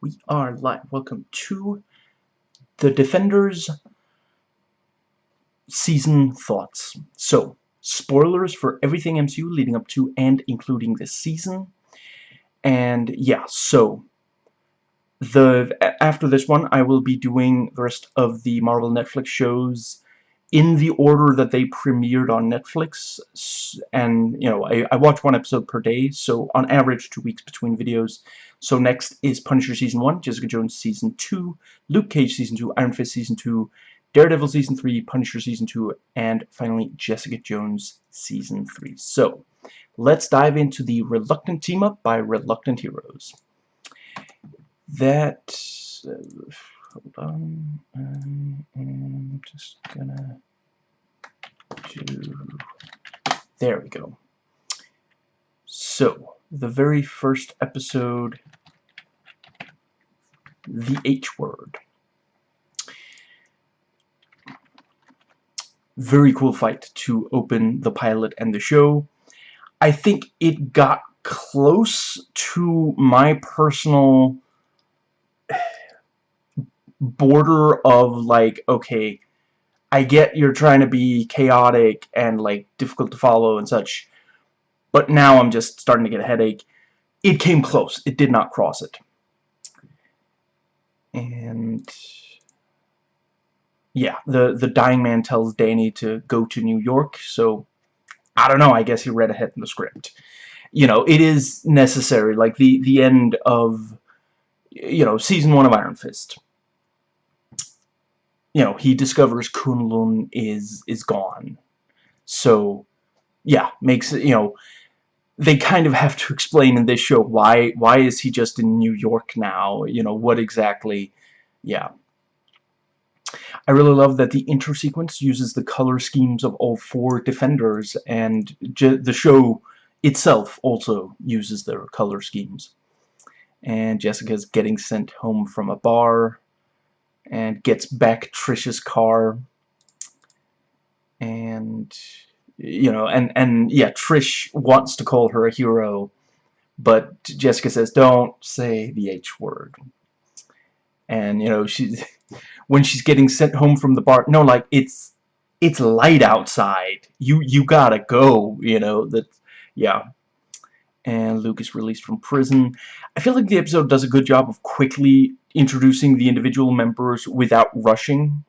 we are live. Welcome to the Defenders season thoughts. So, spoilers for everything MCU leading up to and including this season. And yeah, so the after this one, I will be doing the rest of the Marvel Netflix shows in the order that they premiered on Netflix. And, you know, I, I watch one episode per day, so on average two weeks between videos. So next is Punisher Season 1, Jessica Jones Season 2, Luke Cage Season 2, Iron Fist Season 2, Daredevil Season 3, Punisher Season 2, and finally Jessica Jones Season 3. So, let's dive into the Reluctant Team Up by Reluctant Heroes. That... Uh, hold on. Um, I'm just gonna do... There we go. So, the very first episode, the H word. Very cool fight to open the pilot and the show. I think it got close to my personal border of like, okay, I get you're trying to be chaotic and like difficult to follow and such, but now I'm just starting to get a headache. It came close. It did not cross it. And yeah, the the dying man tells Danny to go to New York, so I don't know, I guess he read ahead in the script. You know, it is necessary, like the the end of you know, season 1 of Iron Fist. You know, he discovers Kunlun is is gone. So yeah, makes you know, they kind of have to explain in this show why why is he just in New York now? You know what exactly yeah. I really love that the intro sequence uses the color schemes of all four defenders and the show itself also uses their color schemes. And Jessica's getting sent home from a bar and gets back Trish's car and you know, and and yeah, Trish wants to call her a hero, but Jessica says don't say the H word. And you know, she's when she's getting sent home from the bar, no, like it's it's light outside. You you gotta go. You know that, yeah. And Luke is released from prison. I feel like the episode does a good job of quickly introducing the individual members without rushing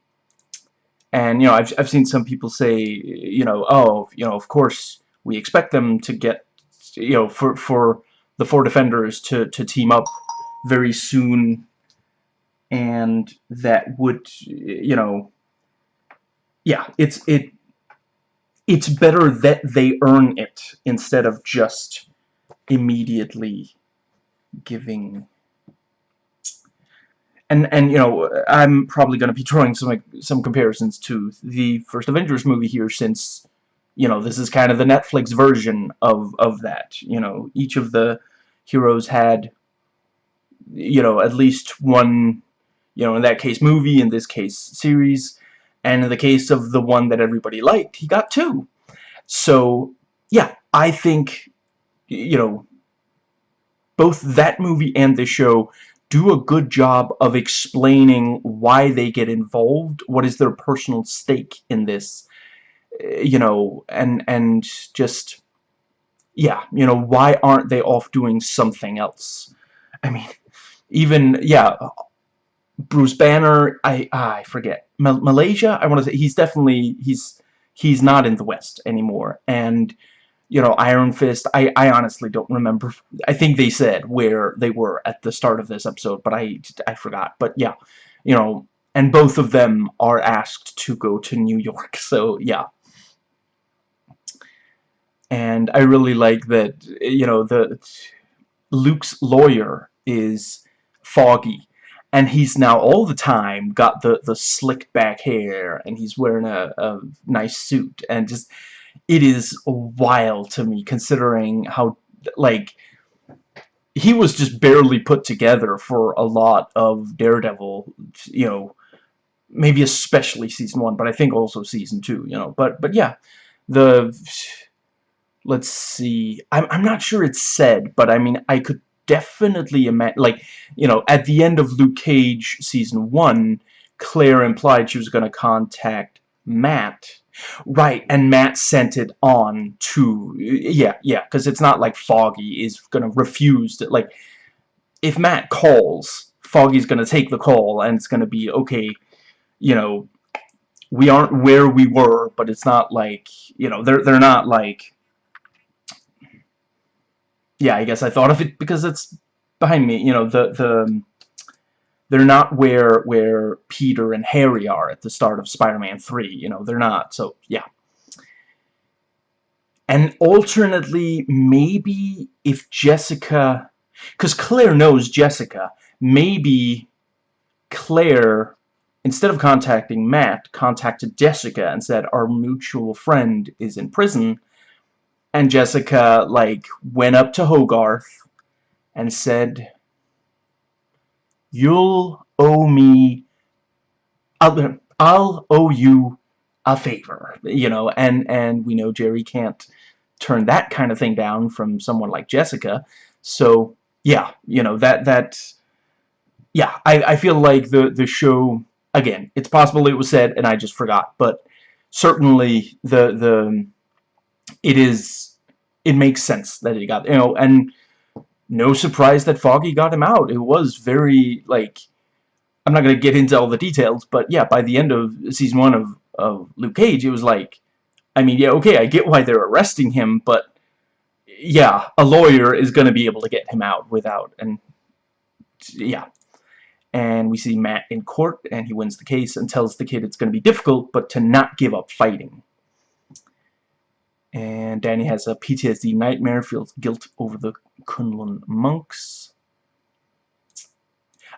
and, you know, I've, I've seen some people say, you know, oh, you know, of course, we expect them to get, you know, for, for the four defenders to, to team up very soon. And that would, you know, yeah, it's, it, it's better that they earn it instead of just immediately giving. And and you know I'm probably going to be drawing some like, some comparisons to the first Avengers movie here since you know this is kind of the Netflix version of of that. You know each of the heroes had you know at least one you know in that case movie in this case series. And in the case of the one that everybody liked he got two. So yeah I think you know both that movie and this show do a good job of explaining why they get involved, what is their personal stake in this, eh, you know, and, and just, yeah, you know, why aren't they off doing something else? I mean, even, yeah, Bruce Banner, I, ah, I forget, Malaysia, I want to say, he's definitely, he's, he's not in the West anymore, and, you know, Iron Fist, I, I honestly don't remember. I think they said where they were at the start of this episode, but I, I forgot. But yeah, you know, and both of them are asked to go to New York, so yeah. And I really like that, you know, the Luke's lawyer is Foggy, and he's now all the time got the, the slick back hair, and he's wearing a, a nice suit, and just it is wild to me considering how like he was just barely put together for a lot of Daredevil you know maybe especially season one but I think also season two you know. But but yeah the let's see I'm, I'm not sure it's said but I mean I could definitely imagine like you know at the end of Luke Cage season one Claire implied she was going to contact Matt right and Matt sent it on to yeah yeah because it's not like Foggy is going to refuse to like if Matt calls Foggy's going to take the call and it's going to be okay you know we aren't where we were but it's not like you know they're they're not like yeah, I guess I thought of it because it's behind me. You know, the the they're not where where Peter and Harry are at the start of Spider-Man 3. You know, they're not. So yeah. And alternately, maybe if Jessica, because Claire knows Jessica, maybe Claire, instead of contacting Matt, contacted Jessica and said, our mutual friend is in prison, and Jessica, like, went up to Hogarth and said, You'll owe me, I'll, I'll owe you a favor, you know, and, and we know Jerry can't turn that kind of thing down from someone like Jessica, so, yeah, you know, that, that, yeah, I, I feel like the, the show, again, it's possible it was said and I just forgot, but certainly the, the, it is it makes sense that he got you know and no surprise that Foggy got him out. It was very like I'm not gonna get into all the details but yeah by the end of season one of, of Luke Cage it was like I mean yeah okay I get why they're arresting him but yeah a lawyer is gonna be able to get him out without and yeah. And we see Matt in court and he wins the case and tells the kid it's gonna be difficult but to not give up fighting and Danny has a PTSD nightmare, feels guilt over the Kunlun monks.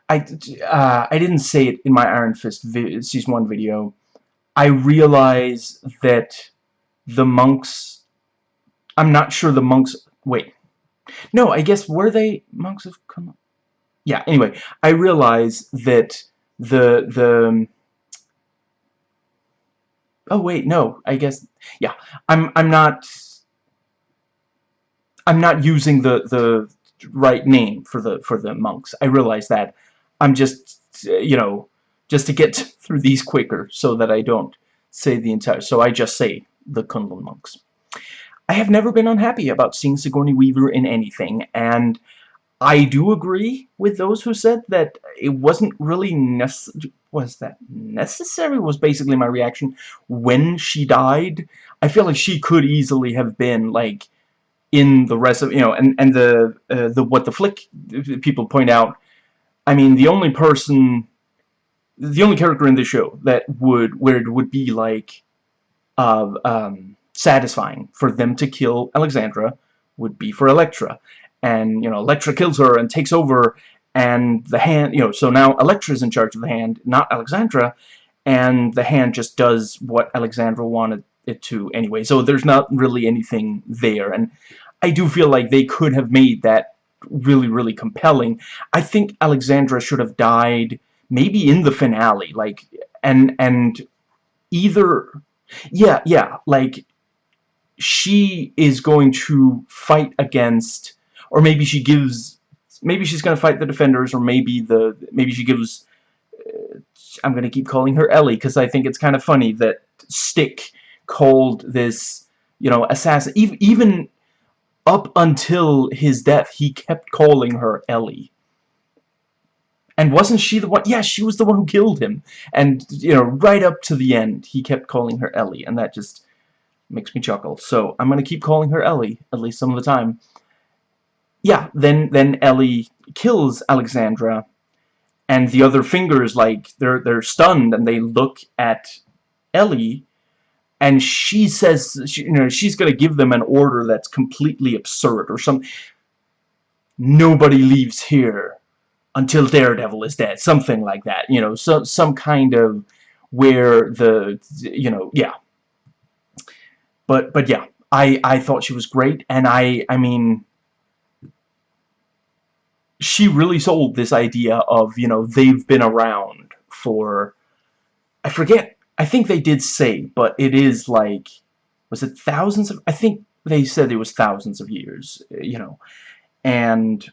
I, uh, I didn't say it in my Iron Fist Season 1 video. I realize that the monks... I'm not sure the monks... Wait. No, I guess were they monks of Kunlun? Yeah, anyway, I realize that the... the Oh wait, no. I guess yeah. I'm I'm not I'm not using the the right name for the for the monks. I realize that. I'm just you know just to get through these quicker so that I don't say the entire so I just say the Kunlun monks. I have never been unhappy about seeing Sigourney Weaver in anything and I do agree with those who said that it wasn't really necessary. Was that necessary? Was basically my reaction when she died. I feel like she could easily have been like in the rest of you know, and and the uh, the what the flick people point out. I mean, the only person, the only character in the show that would where it would be like, uh, um, satisfying for them to kill Alexandra would be for Elektra and you know Elektra kills her and takes over and the hand you know so now Elektra's in charge of the hand not Alexandra and the hand just does what Alexandra wanted it to anyway. So there's not really anything there and I do feel like they could have made that really really compelling. I think Alexandra should have died maybe in the finale like and and either yeah yeah like she is going to fight against or maybe she gives maybe she's gonna fight the defenders or maybe the maybe she gives uh, I'm gonna keep calling her Ellie because I think it's kind of funny that Stick called this you know assassin even even up until his death he kept calling her Ellie. And wasn't she the one yeah she was the one who killed him. And you know right up to the end he kept calling her Ellie and that just makes me chuckle. So I'm gonna keep calling her Ellie at least some of the time yeah, then then Ellie kills Alexandra, and the other fingers like they're they're stunned and they look at Ellie, and she says she, you know she's gonna give them an order that's completely absurd or some. Nobody leaves here until Daredevil is dead, something like that. You know, so some kind of where the you know yeah. But but yeah, I I thought she was great, and I I mean she really sold this idea of, you know, they've been around for, I forget, I think they did say, but it is like, was it thousands of, I think they said it was thousands of years, you know, and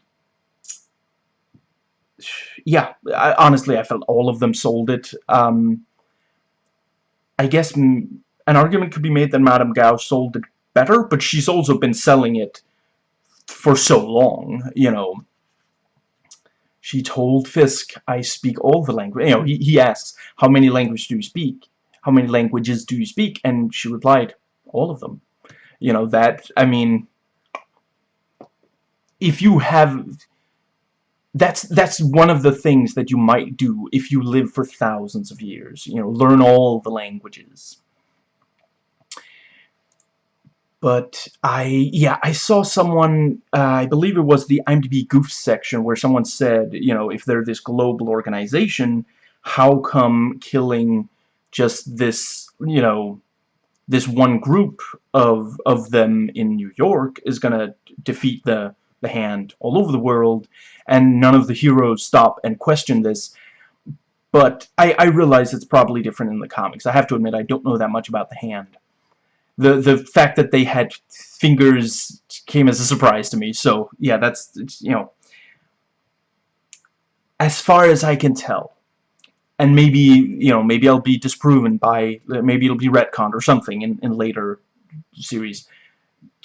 yeah, I, honestly, I felt all of them sold it. Um, I guess an argument could be made that Madame Gao sold it better, but she's also been selling it for so long, you know. She told Fisk, I speak all the language. You know, he, he asks, how many languages do you speak? How many languages do you speak? And she replied, all of them. You know, that, I mean, if you have that's that's one of the things that you might do if you live for thousands of years you know learn all the languages but I yeah I saw someone uh, I believe it was the IMDb goof section where someone said you know if they're this global organization how come killing just this you know this one group of of them in New York is gonna defeat the the hand all over the world, and none of the heroes stop and question this. But I, I realize it's probably different in the comics. I have to admit, I don't know that much about the hand. The the fact that they had fingers came as a surprise to me. So yeah, that's you know, as far as I can tell, and maybe you know maybe I'll be disproven by maybe it'll be retconned or something in in later series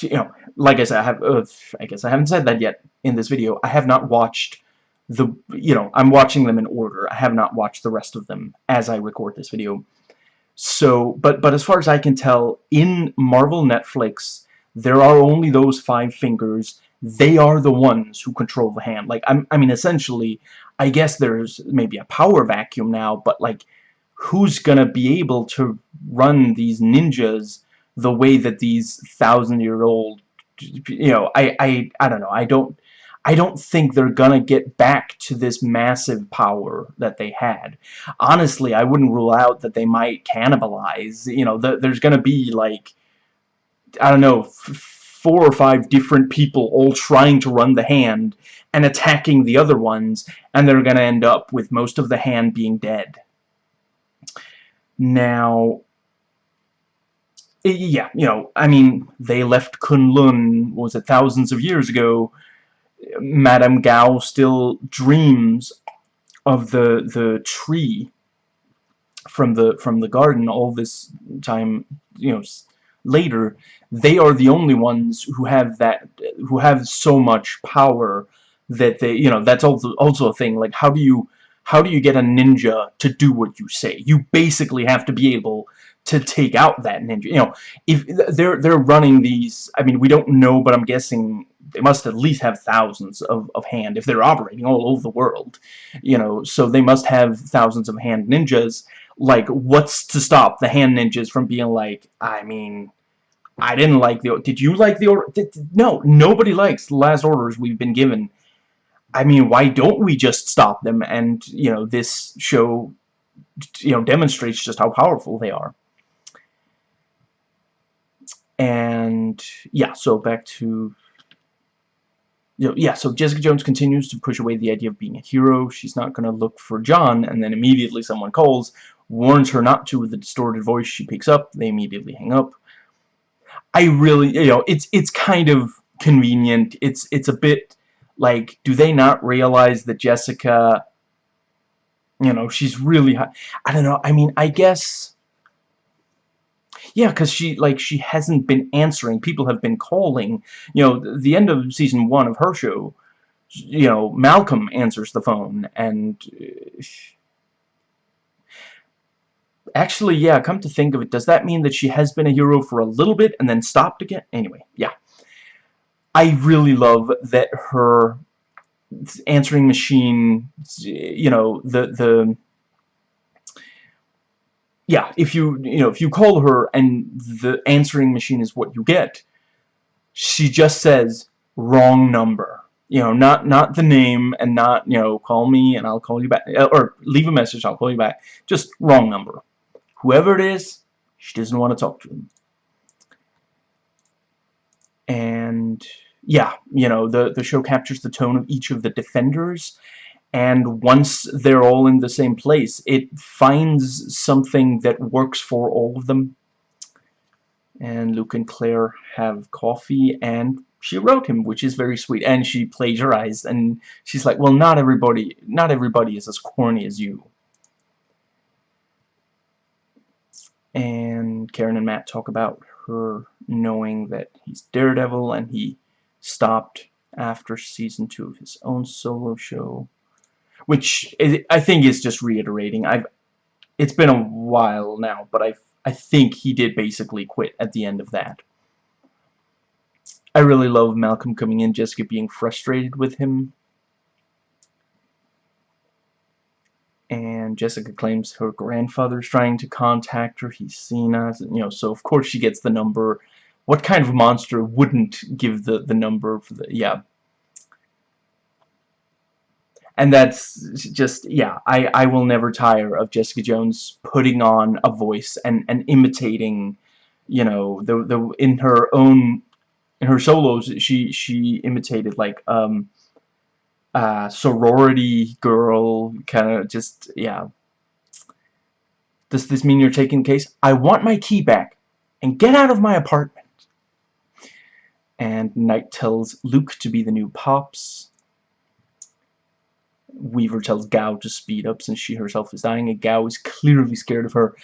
you know, like I said, I have, uh, I guess I haven't said that yet in this video. I have not watched the, you know, I'm watching them in order. I have not watched the rest of them as I record this video. So, but, but as far as I can tell, in Marvel Netflix, there are only those five fingers. They are the ones who control the hand. Like, I'm, I mean, essentially, I guess there's maybe a power vacuum now, but, like, who's gonna be able to run these ninjas the way that these thousand-year-old, you know, I, I, I don't know, I don't, I don't think they're gonna get back to this massive power that they had. Honestly, I wouldn't rule out that they might cannibalize, you know, the, there's gonna be, like, I don't know, four or five different people all trying to run the hand and attacking the other ones, and they're gonna end up with most of the hand being dead. Now, yeah, you know, I mean, they left Kunlun, was it thousands of years ago. Madame Gao still dreams of the the tree from the from the garden all this time, you know, later. They are the only ones who have that, who have so much power that they, you know, that's also also a thing. Like, how do you how do you get a ninja to do what you say? You basically have to be able to take out that ninja. You know, if they're they're running these, I mean, we don't know, but I'm guessing they must at least have thousands of, of hand if they're operating all over the world. You know, so they must have thousands of hand ninjas. Like, what's to stop the hand ninjas from being like, I mean, I didn't like the, did you like the order? No, nobody likes the last orders we've been given. I mean, why don't we just stop them? And, you know, this show, you know, demonstrates just how powerful they are and yeah so back to you know, yeah so Jessica Jones continues to push away the idea of being a hero. She's not gonna look for John and then immediately someone calls warns her not to with the distorted voice. She picks up they immediately hang up. I really you know it's it's kind of convenient. It's it's a bit like do they not realize that Jessica you know she's really I don't know. I mean I guess yeah, because she, like, she hasn't been answering. People have been calling. You know, the end of season one of her show, you know, Malcolm answers the phone, and... Uh, actually, yeah, come to think of it, does that mean that she has been a hero for a little bit and then stopped again? Anyway, yeah. I really love that her answering machine, you know, the, the yeah, if you, you know, if you call her and the answering machine is what you get, she just says, wrong number. You know, not, not the name and not, you know, call me and I'll call you back, uh, or leave a message, I'll call you back. Just wrong number. Whoever it is, she doesn't want to talk to them. And, yeah, you know, the, the show captures the tone of each of the defenders and once they're all in the same place it finds something that works for all of them and Luke and Claire have coffee and she wrote him, which is very sweet. And she plagiarized, and she's like, well, not everybody, not everybody is as corny as you. And Karen and Matt talk about her knowing that he's Daredevil, and he stopped after season two of his own solo show, which I think is just reiterating. I've it's been a while now, but I I think he did basically quit at the end of that. I really love Malcolm coming in, Jessica being frustrated with him. And Jessica claims her grandfather's trying to contact her. He's seen us, you know, so of course she gets the number. What kind of monster wouldn't give the, the number for the, yeah. And that's just, yeah, I, I will never tire of Jessica Jones putting on a voice and, and imitating, you know, the, the, in her own in her solos she she imitated like um uh sorority girl kind of just yeah. Does this mean you're taking the case? I want my key back and get out of my apartment. And Knight tells Luke to be the new Pops Weaver tells Gao to speed up since she herself is dying and Gao is clearly scared of her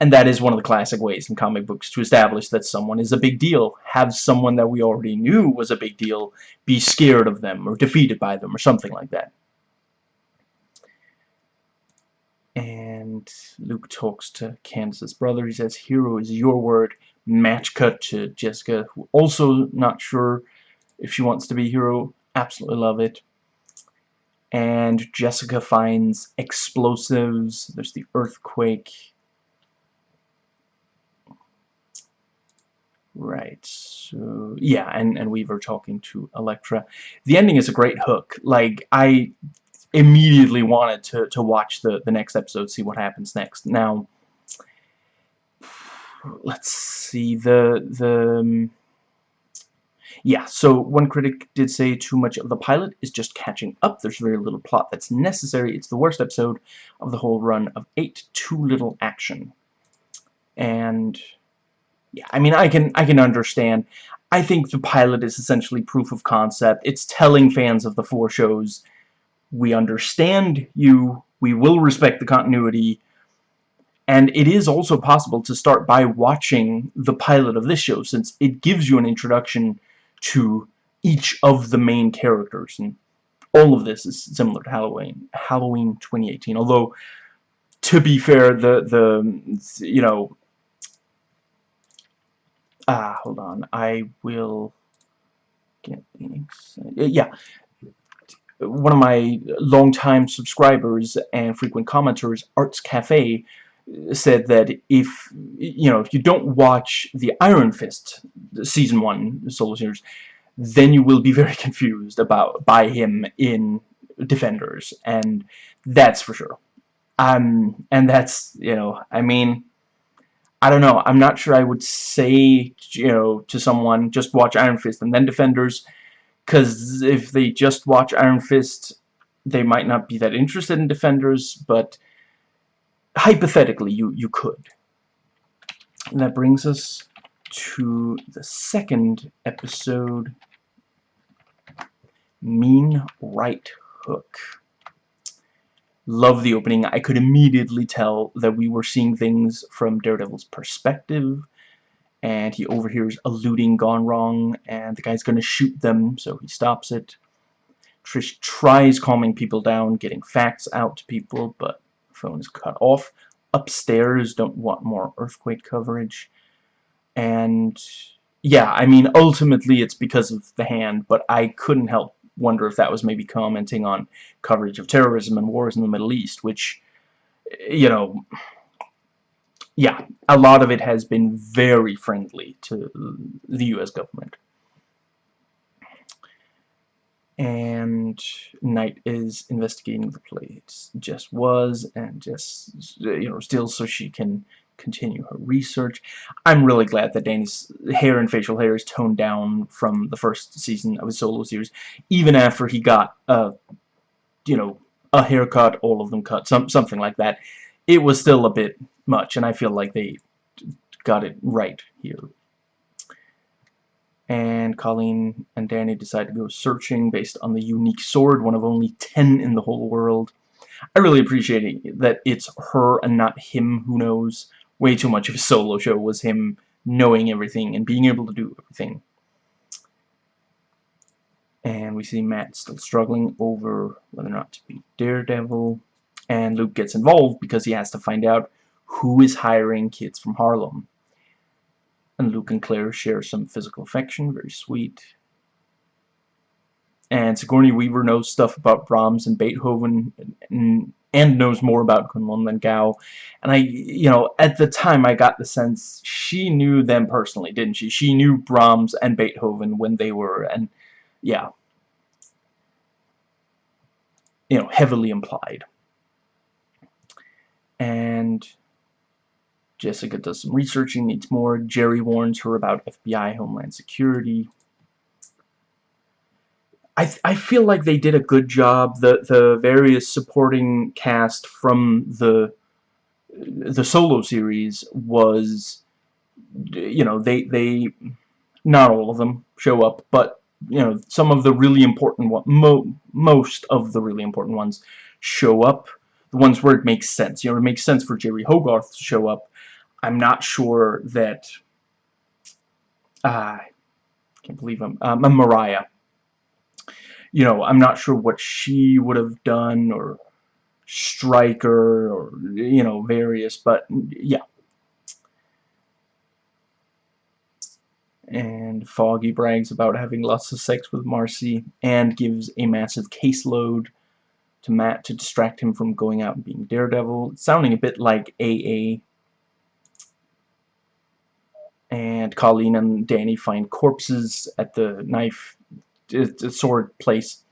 and that is one of the classic ways in comic books to establish that someone is a big deal. Have someone that we already knew was a big deal be scared of them or defeated by them or something like that. And Luke talks to Candace's brother. He says, Hero is your word. Match cut to Jessica, who also not sure if she wants to be Hero. Absolutely love it. And Jessica finds explosives. There's the earthquake Right, so, yeah, and, and Weaver talking to Elektra. The ending is a great hook. Like, I immediately wanted to, to watch the, the next episode, see what happens next. Now, let's see, the, the, um, yeah, so one critic did say too much of the pilot is just catching up. There's very little plot that's necessary. It's the worst episode of the whole run of eight, too little action. And yeah, I mean, I can I can understand. I think the pilot is essentially proof of concept. It's telling fans of the four shows, we understand you, we will respect the continuity, and it is also possible to start by watching the pilot of this show, since it gives you an introduction to each of the main characters, and all of this is similar to Halloween, Halloween 2018, although, to be fair, the, the you know, ah hold on. I will get yeah. One of my longtime subscribers and frequent commenters Arts Cafe said that if you know if you don't watch the Iron Fist season 1 solo series then you will be very confused about by him in Defenders and that's for sure um and that's you know I mean I don't know. I'm not sure I would say, you know, to someone, just watch Iron Fist and then Defenders, because if they just watch Iron Fist, they might not be that interested in Defenders, but hypothetically, you, you could. And that brings us to the second episode, Mean Right Hook. Love the opening. I could immediately tell that we were seeing things from Daredevil's perspective. And he overhears a looting gone wrong, and the guy's going to shoot them, so he stops it. Trish tries calming people down, getting facts out to people, but phone is cut off. Upstairs don't want more earthquake coverage. And, yeah, I mean, ultimately it's because of the hand, but I couldn't help wonder if that was maybe commenting on coverage of terrorism and wars in the Middle East, which, you know, yeah, a lot of it has been very friendly to the U.S. government. And Knight is investigating the place. Jess was, and Jess, you know, still so she can continue her research. I'm really glad that Danny's hair and facial hair is toned down from the first season of his solo series, even after he got, a, you know, a haircut, all of them cut, some something like that. It was still a bit much, and I feel like they got it right here. And Colleen and Danny decide to go searching based on the unique sword, one of only 10 in the whole world. I really appreciate it that it's her and not him who knows. Way too much of a solo show was him knowing everything and being able to do everything. And we see Matt still struggling over whether or not to be Daredevil. And Luke gets involved because he has to find out who is hiring kids from Harlem. And Luke and Claire share some physical affection, very sweet. And Sigourney Weaver knows stuff about Brahms and Beethoven and, and knows more about Kunlun than Gao. And I, you know, at the time I got the sense she knew them personally, didn't she? She knew Brahms and Beethoven when they were, and yeah. You know, heavily implied. And Jessica does some researching, needs more. Jerry warns her about FBI Homeland Security. I, I feel like they did a good job. The the various supporting cast from the the solo series was you know they they not all of them show up but you know some of the really important one mo most of the really important ones show up the ones where it makes sense you know it makes sense for Jerry Hogarth to show up I'm not sure that uh, I can't believe I'm um, Mariah you know, I'm not sure what she would have done, or Stryker or, you know, various, but, yeah. And Foggy brags about having lots of sex with Marcy, and gives a massive caseload to Matt to distract him from going out and being Daredevil. sounding a bit like AA. And Colleen and Danny find corpses at the knife the sword place.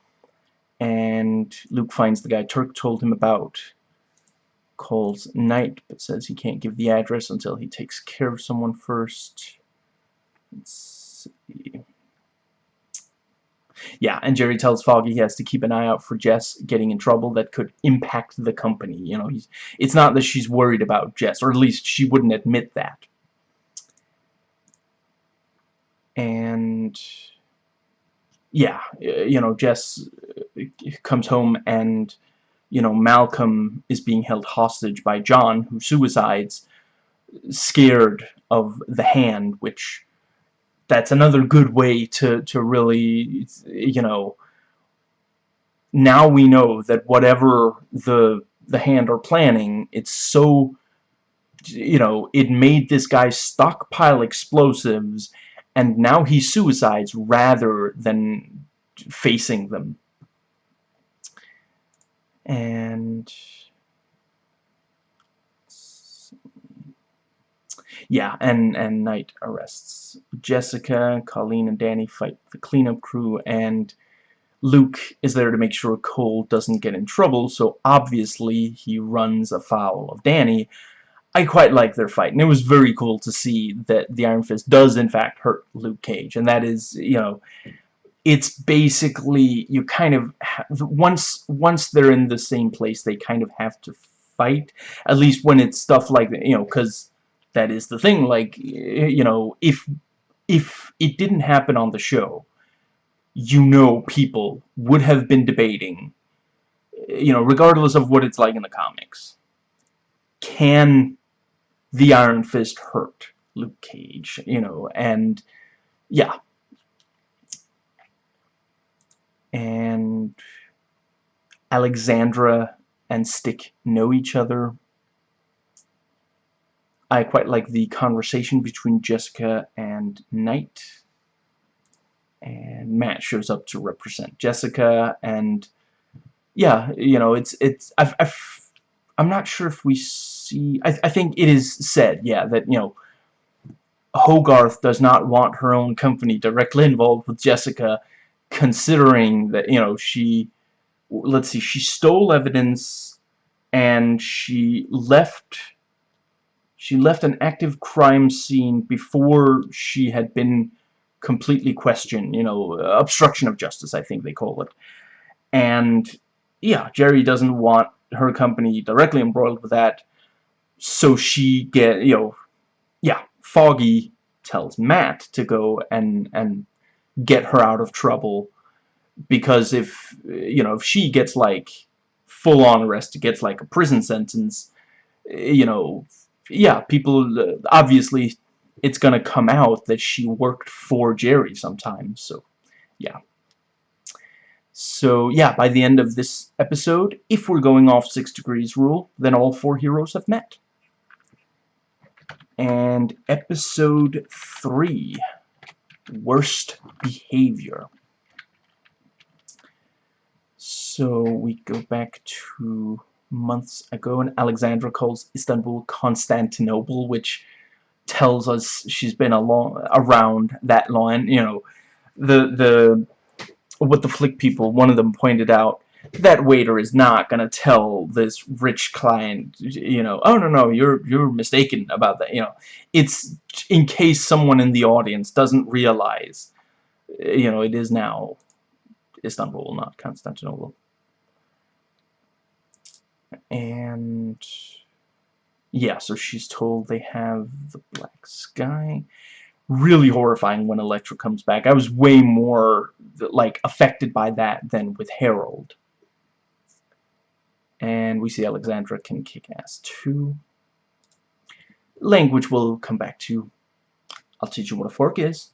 And Luke finds the guy Turk told him about calls Knight but says he can't give the address until he takes care of someone first. Let's see. Yeah and Jerry tells Foggy he has to keep an eye out for Jess getting in trouble that could impact the company you know he's it's not that she's worried about Jess or at least she wouldn't admit that and yeah, you know, Jess uh, comes home and, you know, Malcolm is being held hostage by John, who suicides, scared of the hand, which that's another good way to, to really, you know, now we know that whatever the the hand are planning, it's so, you know, it made this guy stockpile explosives and now he suicides rather than facing them. And yeah, and and Knight arrests Jessica, Colleen and Danny fight the cleanup crew, and Luke is there to make sure Cole doesn't get in trouble, so obviously he runs afoul of Danny, I quite like their fight, and it was very cool to see that the Iron Fist does in fact hurt Luke Cage, and that is, you know, it's basically you kind of once once they're in the same place, they kind of have to fight. At least when it's stuff like you know, because that is the thing. Like you know, if if it didn't happen on the show, you know, people would have been debating, you know, regardless of what it's like in the comics. Can the Iron Fist hurt Luke Cage, you know, and yeah. And Alexandra and Stick know each other. I quite like the conversation between Jessica and Knight. And Matt shows up to represent Jessica, and yeah, you know, it's it's I've, I've I'm not sure if we see... I, I think it is said, yeah, that, you know, Hogarth does not want her own company directly involved with Jessica, considering that, you know, she... Let's see, she stole evidence and she left... She left an active crime scene before she had been completely questioned, you know, obstruction of justice, I think they call it. And, yeah, Jerry doesn't want her company directly embroiled with that. So she get you know yeah Foggy tells Matt to go and and get her out of trouble because if you know if she gets like full on arrested gets like a prison sentence you know yeah people obviously it's gonna come out that she worked for Jerry sometimes so yeah so yeah by the end of this episode if we're going off six degrees rule then all four heroes have met and episode 3 worst behavior so we go back to months ago and Alexandra calls Istanbul Constantinople which tells us she's been along around that line. you know the the what the flick people one of them pointed out that waiter is not gonna tell this rich client you know oh no no you're you're mistaken about that you know. It's in case someone in the audience doesn't realize eh, you know it is now Istanbul not Constantinople. And yeah so she's told they have the black sky really horrifying when Elektra comes back I was way more like affected by that than with Harold and we see Alexandra can kick ass too. Language we'll come back to. I'll teach you what a fork is.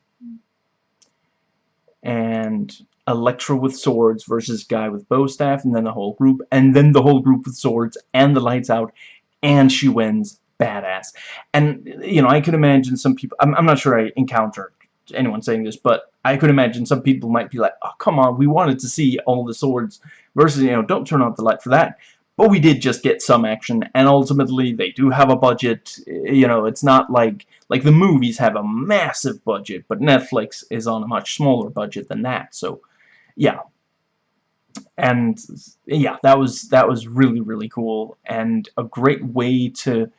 And Elektra with swords versus guy with bow staff, and then the whole group, and then the whole group with swords, and the lights out, and she wins. Badass. And, you know, I could imagine some people, I'm, I'm not sure I encountered anyone saying this, but I could imagine some people might be like, oh, come on, we wanted to see all the swords versus, you know, don't turn off the light for that. But we did just get some action, and ultimately they do have a budget. You know, it's not like like the movies have a massive budget, but Netflix is on a much smaller budget than that. So, yeah. And yeah, that was that was really really cool and a great way to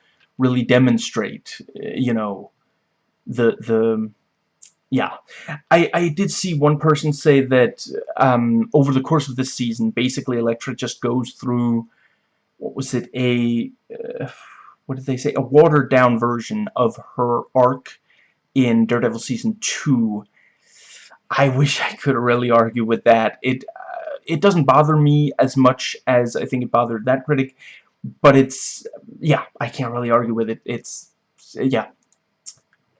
really demonstrate, you know, the the yeah, I, I did see one person say that um, over the course of this season, basically Elektra just goes through what was it, a, uh, what did they say, a watered down version of her arc in Daredevil Season 2. I wish I could really argue with that. It, uh, it doesn't bother me as much as I think it bothered that critic, but it's, yeah, I can't really argue with it. It's, yeah.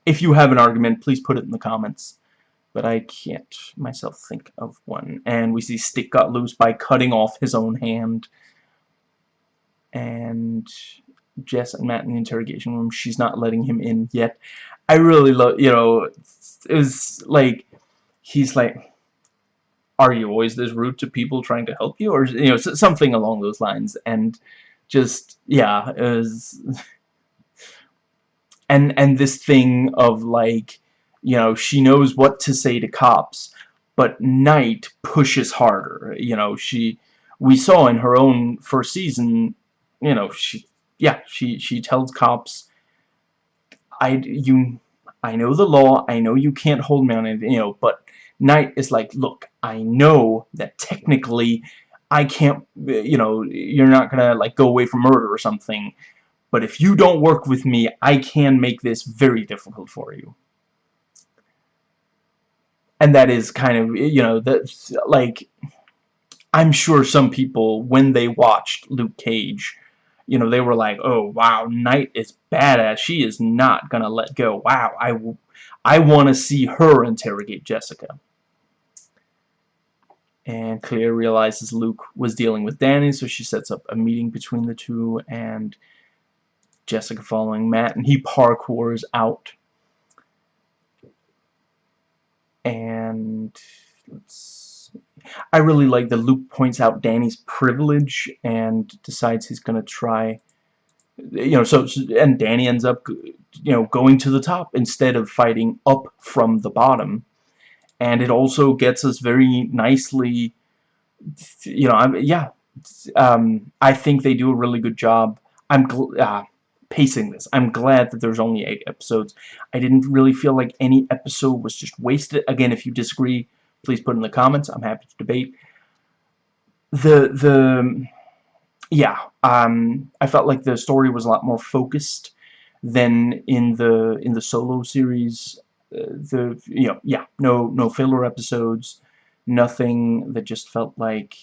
If you have an argument, please put it in the comments but I can't myself think of one. And we see Stick got loose by cutting off his own hand and Jess and Matt in the interrogation room. She's not letting him in yet. I really love, you know, it was like, he's like, are you always this rude to people trying to help you? Or, you know, something along those lines. And just, yeah, was... And, and this thing of, like, you know, she knows what to say to cops, but Knight pushes harder. You know, she... We saw in her own first season you know, she, yeah, she, she tells cops, I, you, I know the law, I know you can't hold me on it, you know, but Knight is like, look, I know that technically I can't, you know, you're not gonna, like, go away from murder or something, but if you don't work with me, I can make this very difficult for you. And that is kind of, you know, that's, like, I'm sure some people, when they watched Luke Cage, you know, they were like, oh, wow, Knight is badass. She is not going to let go. Wow, I, I want to see her interrogate Jessica. And Claire realizes Luke was dealing with Danny, so she sets up a meeting between the two and Jessica following Matt, and he parkours out. And let's I really like that Luke points out Danny's privilege and decides he's going to try you know so and Danny ends up you know going to the top instead of fighting up from the bottom and it also gets us very nicely you know I'm yeah um, I think they do a really good job I'm uh, pacing this I'm glad that there's only eight episodes I didn't really feel like any episode was just wasted again if you disagree please put in the comments. I'm happy to debate. The the yeah, um, I felt like the story was a lot more focused than in the in the solo series. The you know yeah no no filler episodes nothing that just felt like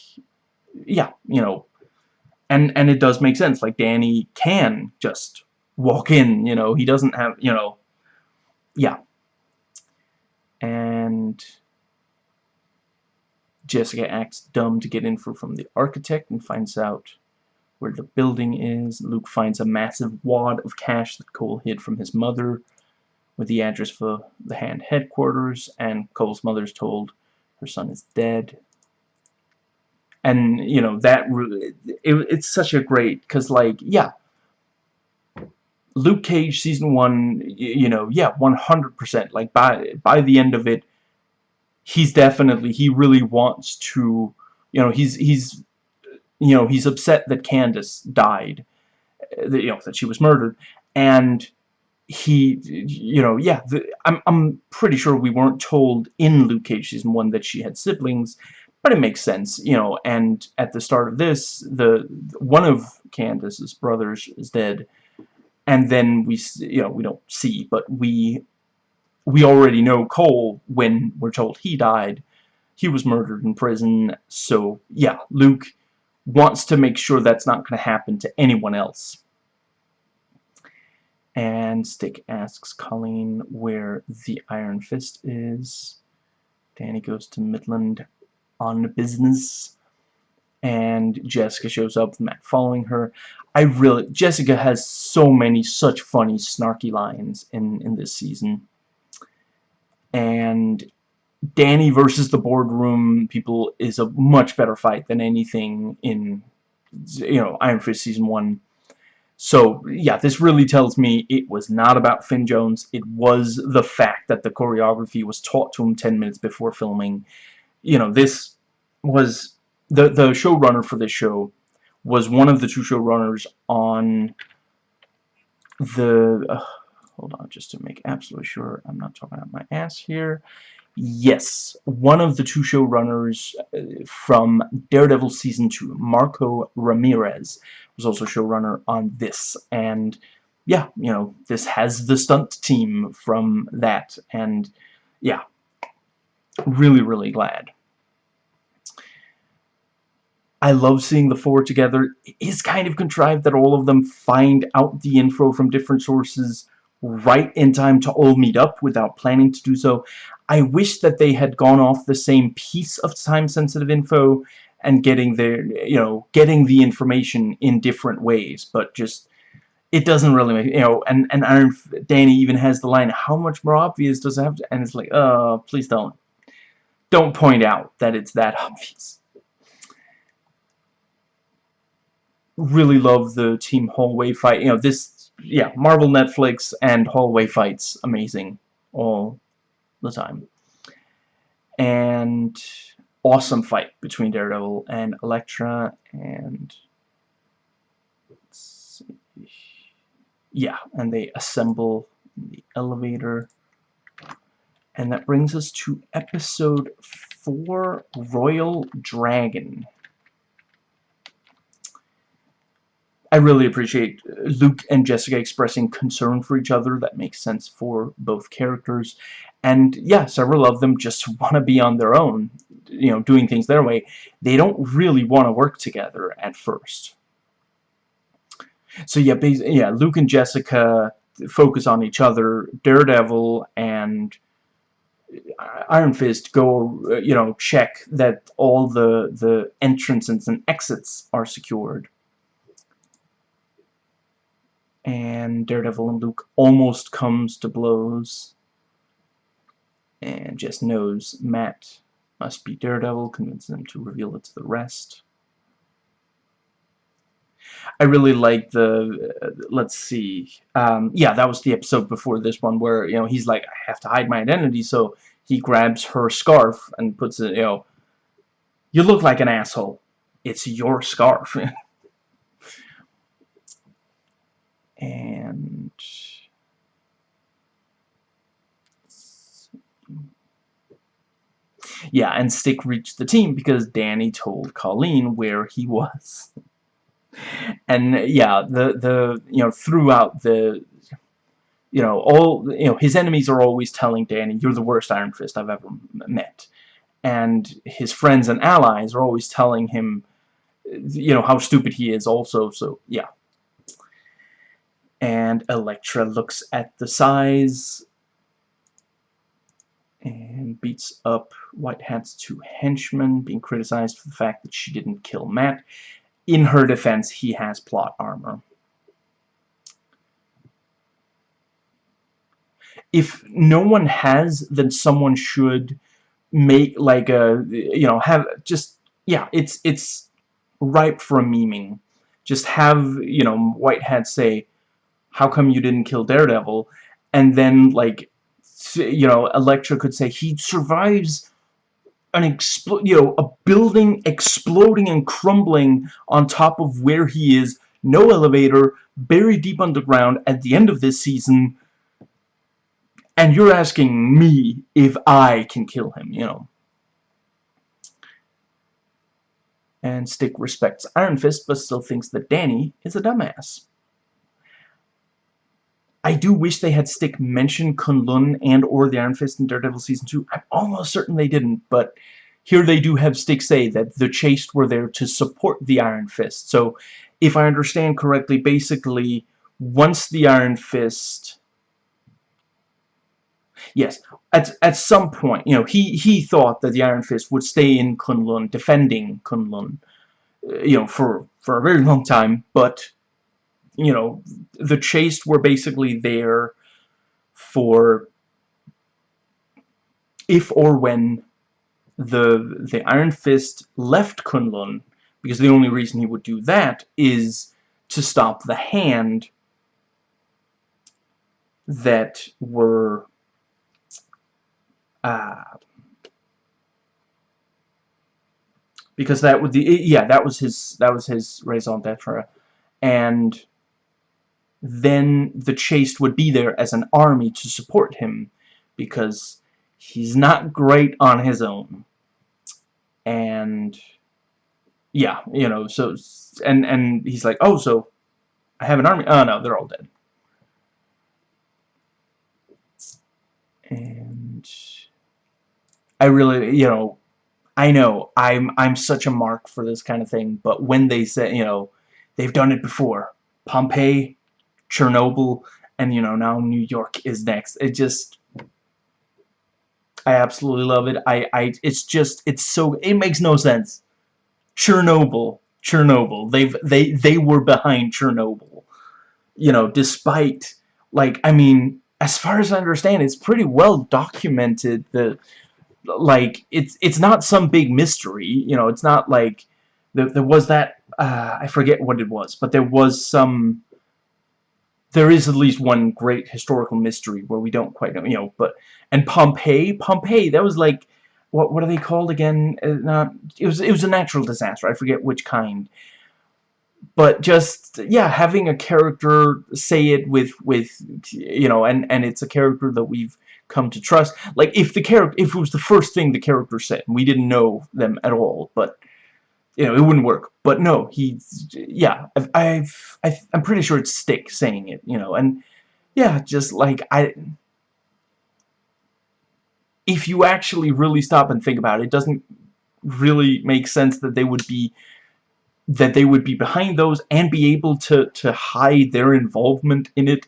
yeah you know and and it does make sense like Danny can just walk in you know he doesn't have you know yeah and Jessica acts dumb to get info from the architect and finds out where the building is. Luke finds a massive wad of cash that Cole hid from his mother with the address for the hand headquarters and Cole's mother's told her son is dead. And, you know, that it, it's such a great, because, like, yeah, Luke Cage season one, you know, yeah, 100%. Like by by the end of it, he's definitely he really wants to, you know, he's he's you know, he's upset that Candace died, uh, that you know that she was murdered, and he, you know, yeah, the, I'm I'm pretty sure we weren't told in Luke Cage season one that she had siblings, but it makes sense, you know. And at the start of this, the one of Candace's brothers is dead and then we you know we don't see but we we already know Cole when we're told he died he was murdered in prison so yeah Luke wants to make sure that's not going to happen to anyone else and Stick asks Colleen where the Iron Fist is. Danny goes to Midland on business. And Jessica shows up Matt following her. I really Jessica has so many such funny snarky lines in in this season. And Danny versus the boardroom people is a much better fight than anything in you know Iron Fist season 1 so yeah this really tells me it was not about Finn Jones it was the fact that the choreography was taught to him 10 minutes before filming you know this was the the showrunner for this show was one of the two showrunners on the... Uh, hold on, just to make absolutely sure I'm not talking out my ass here. Yes, one of the two showrunners uh, from Daredevil Season 2, Marco Ramirez, was also showrunner on this. And yeah, you know, this has the stunt team from that. And yeah, really, really glad. I love seeing the four together. It is kind of contrived that all of them find out the info from different sources right in time to all meet up without planning to do so. I wish that they had gone off the same piece of time-sensitive info and getting their, you know, getting the information in different ways, but just it doesn't really make, you know, and, and Iron, Danny even has the line, how much more obvious does it have to, and it's like, uh, please don't. Don't point out that it's that obvious. really love the team hallway fight. You know, this, yeah, Marvel Netflix and hallway fights, amazing all the time. And awesome fight between Daredevil and Elektra, and yeah, and they assemble the elevator. And that brings us to episode 4, Royal Dragon. I really appreciate uh, Luke and Jessica expressing concern for each other. That makes sense for both characters. And yeah, several of them just want to be on their own, you know, doing things their way. They don't really want to work together at first. So yeah, yeah, Luke and Jessica focus on each other. Daredevil and uh, Iron Fist go, uh, you know, check that all the the entrances and exits are secured and Daredevil and Luke almost comes to blows and just knows Matt must be Daredevil, convinces them to reveal it to the rest. I really like the, uh, let's see, um, yeah, that was the episode before this one where, you know, he's like, I have to hide my identity, so he grabs her scarf and puts it, you know, you look like an asshole. It's your scarf. and yeah, and Stick reached the team because Danny told Colleen where he was. and yeah, the the you know throughout the you know, all, you know, his enemies are always telling Danny, you're the worst Iron Fist I've ever met. And his friends and allies are always telling him, you know, how stupid he is also, so, yeah. And Elektra looks at the size and beats up White Hat's two henchmen, being criticized for the fact that she didn't kill Matt. In her defense, he has plot armor. If no one has, then someone should make like a you know have just yeah it's it's ripe for a memeing. Just have you know White Hat say, "How come you didn't kill Daredevil?" and then like you know, Elektra could say he survives an expl you know, a building exploding and crumbling on top of where he is, no elevator, buried deep underground at the end of this season, and you're asking me if I can kill him, you know. And Stick respects Iron Fist, but still thinks that Danny is a dumbass. I do wish they had stick mention Kunlun and or the Iron Fist in Daredevil Season 2. I'm almost certain they didn't, but here they do have Stick say that the Chaste were there to support the Iron Fist. So, if I understand correctly, basically, once the Iron Fist... Yes, at, at some point, you know, he, he thought that the Iron Fist would stay in Kunlun, defending Kunlun, uh, you know, for, for a very long time, but you know, the Chaste were basically there for if or when the the Iron Fist left Kunlun, because the only reason he would do that is to stop the hand that were uh, because that would the yeah that was his that was his raison d'etre. And then the Chaste would be there as an army to support him because he's not great on his own. And yeah, you know, so and and he's like, "Oh, so I have an army." Oh no, they're all dead. And I really, you know, I know I'm I'm such a mark for this kind of thing, but when they say, you know, they've done it before. Pompeii Chernobyl, and you know now New York is next. It just I absolutely love it. I I it's just it's so it makes no sense. Chernobyl, Chernobyl. They've they they were behind Chernobyl. You know, despite like I mean, as far as I understand, it's pretty well documented that like it's it's not some big mystery. You know, it's not like there, there was that uh, I forget what it was, but there was some there is at least one great historical mystery where we don't quite know, you know, but, and Pompeii, Pompeii, that was like, what, what are they called again? Uh, it was, it was a natural disaster, I forget which kind. But just, yeah, having a character say it with, with, you know, and, and it's a character that we've come to trust. Like, if the character, if it was the first thing the character said, we didn't know them at all, but, you know, it wouldn't work. But no, he's, yeah, I've, I've, i am pretty sure it's Stick saying it, you know, and, yeah, just, like, I, if you actually really stop and think about it, it doesn't really make sense that they would be, that they would be behind those and be able to, to hide their involvement in it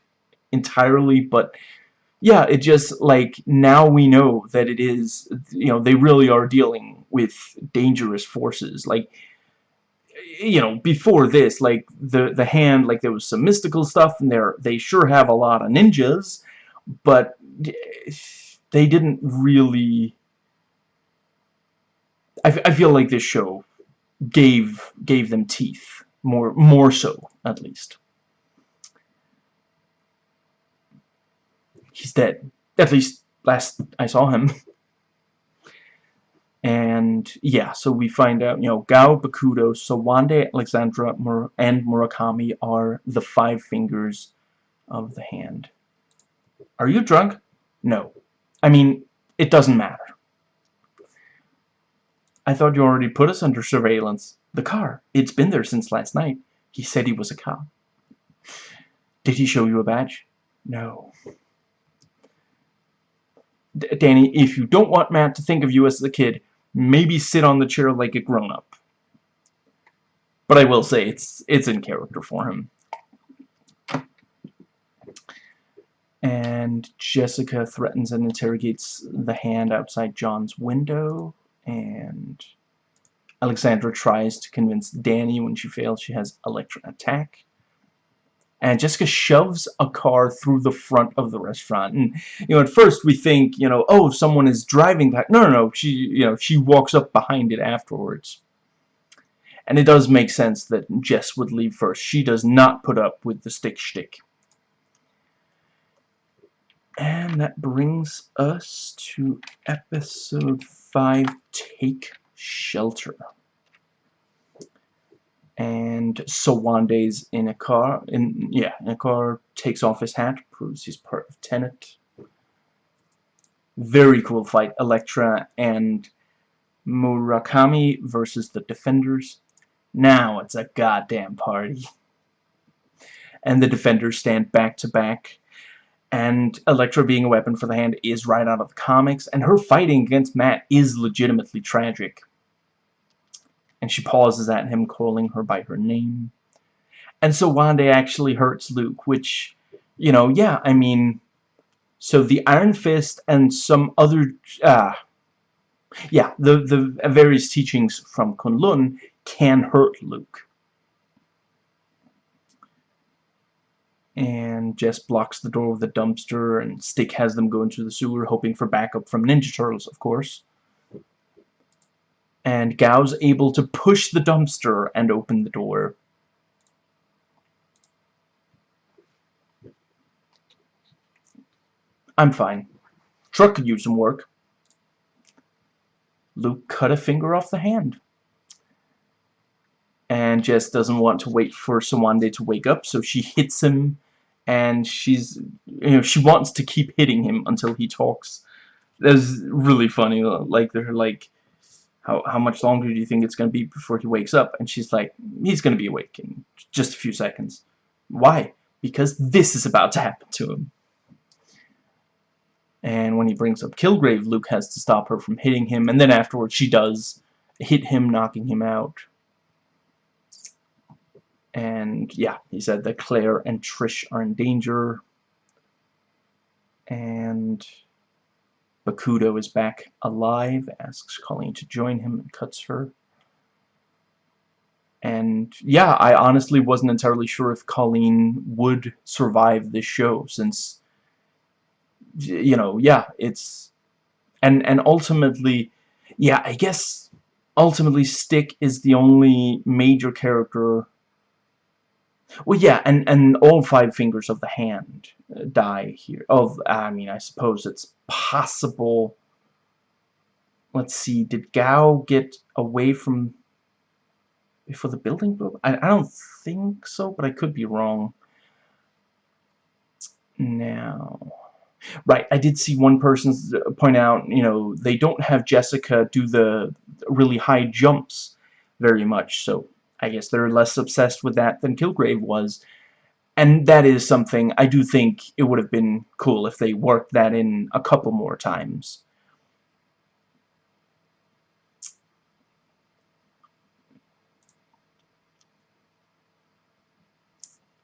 entirely, but, yeah, it just, like, now we know that it is, you know, they really are dealing with dangerous forces. Like, you know, before this, like, the, the hand, like, there was some mystical stuff, and there, they sure have a lot of ninjas, but they didn't really... I, I feel like this show gave gave them teeth, more more so, at least. He's dead. At least last I saw him. and yeah, so we find out, you know, Gao, Bakuto, Sowande, Alexandra, Mur and Murakami are the five fingers of the hand. Are you drunk? No. I mean, it doesn't matter. I thought you already put us under surveillance. The car. It's been there since last night. He said he was a cop. Did he show you a badge? No. Danny, if you don't want Matt to think of you as a kid, maybe sit on the chair like a grown-up. But I will say, it's, it's in character for him. And Jessica threatens and interrogates the hand outside John's window, and Alexandra tries to convince Danny when she fails she has Elektra attack and Jessica shoves a car through the front of the restaurant. And you know at first we think you know oh someone is driving that no no no she you know she walks up behind it afterwards. And it does make sense that Jess would leave first. She does not put up with the stick shtick. And that brings us to episode 5 Take Shelter and Sowande's in a car in yeah in a car takes off his hat proves he's part of Tenet. Very cool fight Elektra and Murakami versus the Defenders. Now it's a goddamn party. And the Defenders stand back to back and Elektra being a weapon for the hand is right out of the comics and her fighting against Matt is legitimately tragic and she pauses at him, calling her by her name. And Sowande actually hurts Luke, which, you know, yeah, I mean, so the Iron Fist and some other, uh, yeah, the, the various teachings from Kunlun can hurt Luke. And Jess blocks the door with a dumpster, and Stick has them go into the sewer, hoping for backup from Ninja Turtles, of course and Gao's able to push the dumpster and open the door. I'm fine. Truck could use some work. Luke cut a finger off the hand. And Jess doesn't want to wait for Sowande to wake up, so she hits him, and she's, you know, she wants to keep hitting him until he talks. That's really funny, like, they're like, how, how much longer do you think it's going to be before he wakes up? And she's like, he's going to be awake in just a few seconds. Why? Because this is about to happen to him. And when he brings up Kilgrave, Luke has to stop her from hitting him, and then afterwards she does hit him, knocking him out. And yeah, he said that Claire and Trish are in danger. And Bakuto is back alive, asks Colleen to join him and cuts her. And yeah, I honestly wasn't entirely sure if Colleen would survive this show since you know, yeah, it's and and ultimately yeah, I guess ultimately Stick is the only major character well, yeah, and and all five fingers of the hand uh, die here. Of I mean, I suppose it's possible. Let's see. Did Gao get away from before the building broke? I I don't think so, but I could be wrong. Now, right, I did see one person point out, you know, they don't have Jessica do the really high jumps very much, so I guess they're less obsessed with that than Kilgrave was. And that is something I do think it would have been cool if they worked that in a couple more times.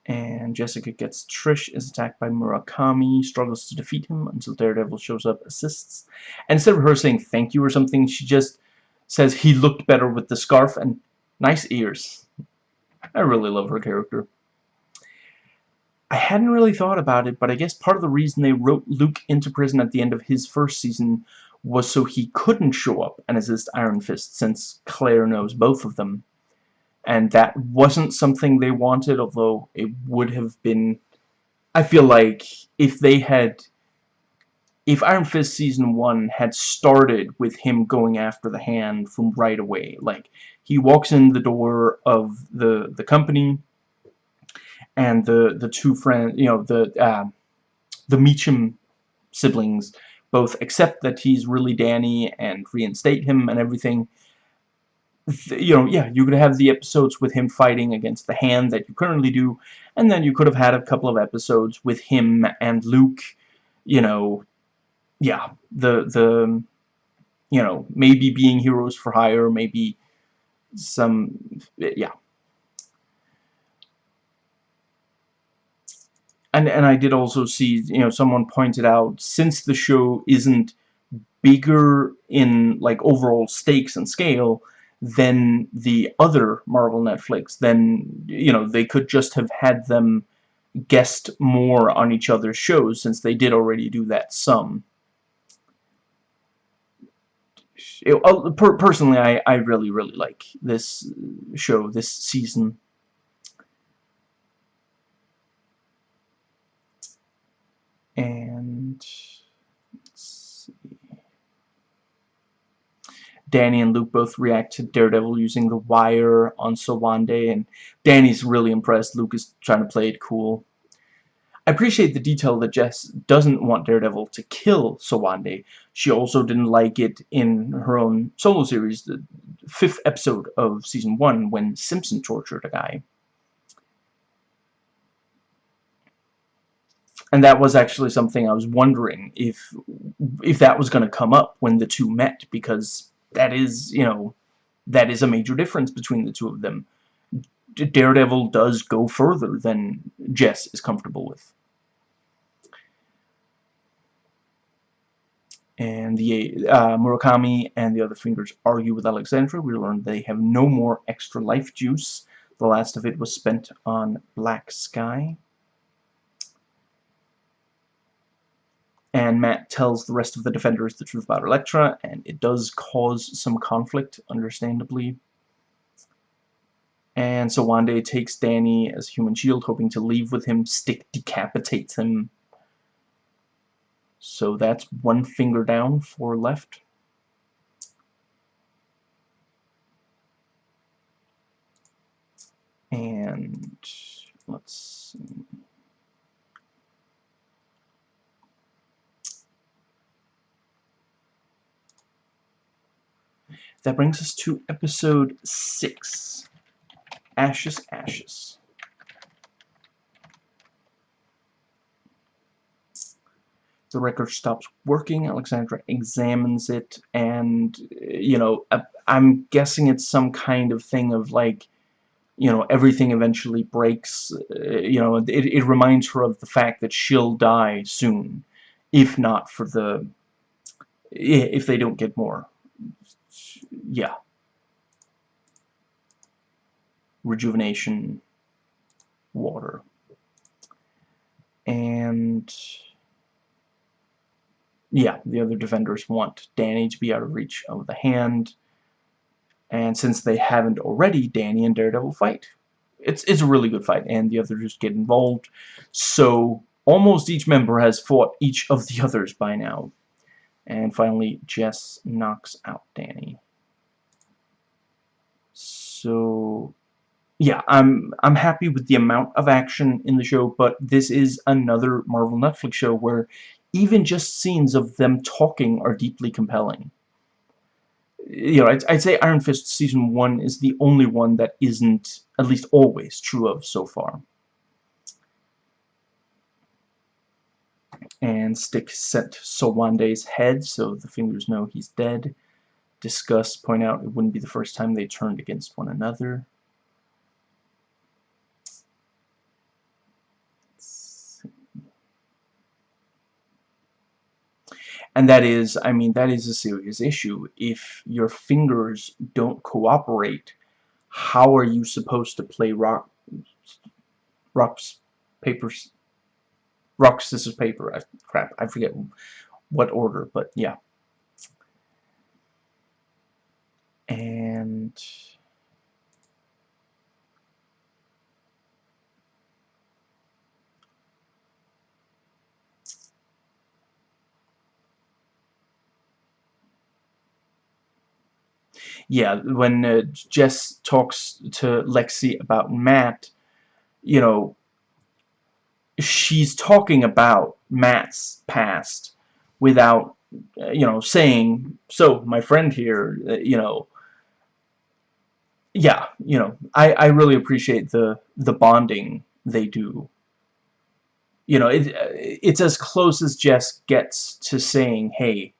and Jessica gets Trish is attacked by Murakami, struggles to defeat him until Daredevil shows up, assists, and instead of her saying thank you or something, she just says he looked better with the scarf, and Nice ears. I really love her character. I hadn't really thought about it, but I guess part of the reason they wrote Luke into prison at the end of his first season was so he couldn't show up and assist Iron Fist, since Claire knows both of them. And that wasn't something they wanted, although it would have been... I feel like if they had if Iron Fist Season 1 had started with him going after the hand from right away, like, he walks in the door of the, the company, and the, the two friends, you know, the, uh, the Meachum siblings both accept that he's really Danny and reinstate him and everything, you know, yeah, you could have the episodes with him fighting against the hand that you currently do, and then you could have had a couple of episodes with him and Luke, you know, yeah, the, the, you know, maybe being heroes for hire, maybe some, yeah. And, and I did also see, you know, someone pointed out, since the show isn't bigger in, like, overall stakes and scale, than the other Marvel Netflix, then, you know, they could just have had them guest more on each other's shows, since they did already do that some. It, uh, per personally, I, I really, really like this show, this season. And... let's See Danny and Luke both react to Daredevil using the wire on Sowande, and Danny's really impressed. Luke is trying to play it cool. I appreciate the detail that Jess doesn't want Daredevil to kill Sowande. She also didn't like it in her own solo series, the fifth episode of Season 1, when Simpson tortured a guy. And that was actually something I was wondering if if that was going to come up when the two met, because that is, you know, that is a major difference between the two of them. Daredevil does go further than Jess is comfortable with. And the uh, Murakami and the other fingers argue with Alexandra. We learn they have no more extra life juice. The last of it was spent on Black Sky. and Matt tells the rest of the Defenders the truth about Elektra, and it does cause some conflict, understandably. And Sowande takes Danny as human shield, hoping to leave with him. Stick decapitates him. So that's one finger down, four left. And let's see. That brings us to episode 6. Ashes, Ashes. The record stops working, Alexandra examines it, and, you know, I'm guessing it's some kind of thing of, like, you know, everything eventually breaks, uh, you know, it, it reminds her of the fact that she'll die soon, if not for the, if they don't get more yeah. Rejuvenation, water. And yeah, the other defenders want Danny to be out of reach of the hand. And since they haven't already, Danny and Daredevil fight. It's, it's a really good fight, and the others just get involved. So, almost each member has fought each of the others by now. And finally, Jess knocks out Danny. So, yeah, I'm I'm happy with the amount of action in the show, but this is another Marvel Netflix show where even just scenes of them talking are deeply compelling. You know, I'd, I'd say Iron Fist Season 1 is the only one that isn't, at least always, true of so far. And Stick sent Sowande's head, so the fingers know he's dead discuss, point out it wouldn't be the first time they turned against one another. And that is, I mean, that is a serious issue. If your fingers don't cooperate, how are you supposed to play rock, rocks, papers, rock, scissors, paper? I, crap, I forget what order, but yeah. and yeah, when uh, Jess talks to Lexi about Matt, you know, she's talking about Matt's past without, uh, you know, saying, so, my friend here, uh, you know, yeah, you know, I, I really appreciate the, the bonding they do. You know, it, it's as close as Jess gets to saying, hey,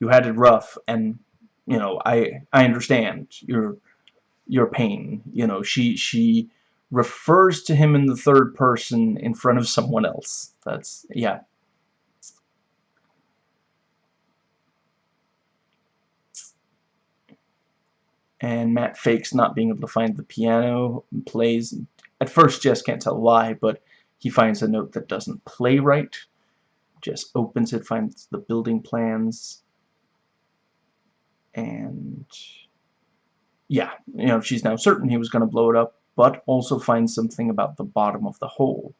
you had it rough, and, you know, I, I understand your, your pain. You know, she, she refers to him in the third person in front of someone else. That's, yeah. and Matt fakes not being able to find the piano and plays. At first, Jess can't tell why, but he finds a note that doesn't play right. Jess opens it, finds the building plans, and yeah, you know, she's now certain he was going to blow it up, but also finds something about the bottom of the hole.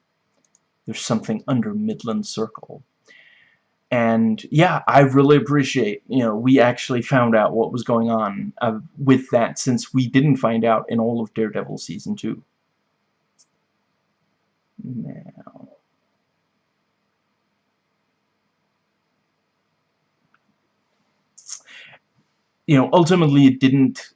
There's something under Midland Circle and yeah I really appreciate you know we actually found out what was going on uh, with that since we didn't find out in all of Daredevil season 2 now you know ultimately it didn't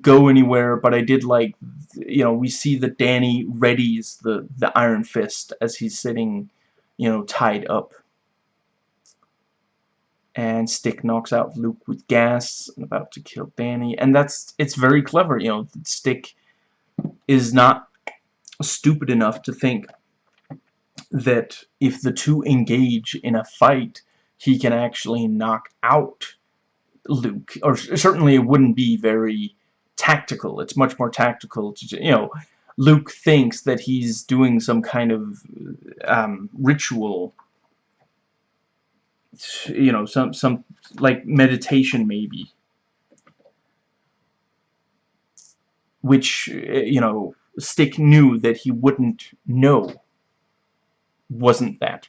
go anywhere but I did like you know we see that Danny readies the the Iron Fist as he's sitting you know tied up. And Stick knocks out Luke with gas and about to kill Danny. And that's it's very clever you know Stick is not stupid enough to think that if the two engage in a fight he can actually knock out Luke or certainly it wouldn't be very tactical. It's much more tactical to you know Luke thinks that he's doing some kind of um, ritual you know some some like meditation maybe. Which you know Stick knew that he wouldn't know wasn't that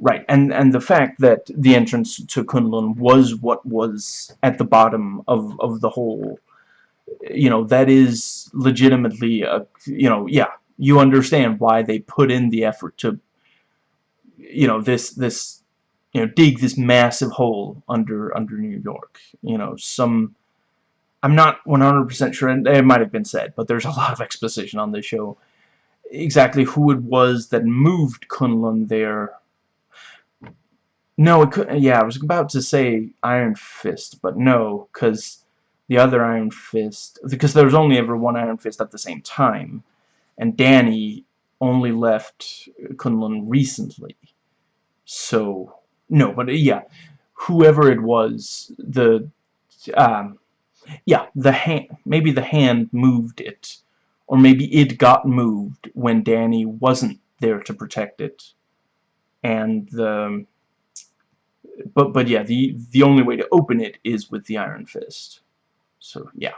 Right, and and the fact that the entrance to Kunlun was what was at the bottom of of the whole you know, that is legitimately, a, you know, yeah, you understand why they put in the effort to, you know, this, this, you know, dig this massive hole under, under New York. You know, some, I'm not 100% sure, and it might have been said, but there's a lot of exposition on this show, exactly who it was that moved Kunlun there. No, it could, yeah, I was about to say Iron Fist, but no, because the other Iron Fist, because there was only ever one Iron Fist at the same time, and Danny only left Kunlun recently. So, no, but uh, yeah, whoever it was, the, um, yeah, the hand, maybe the hand moved it, or maybe it got moved when Danny wasn't there to protect it, and the, but, but yeah, the, the only way to open it is with the Iron Fist. So, yeah.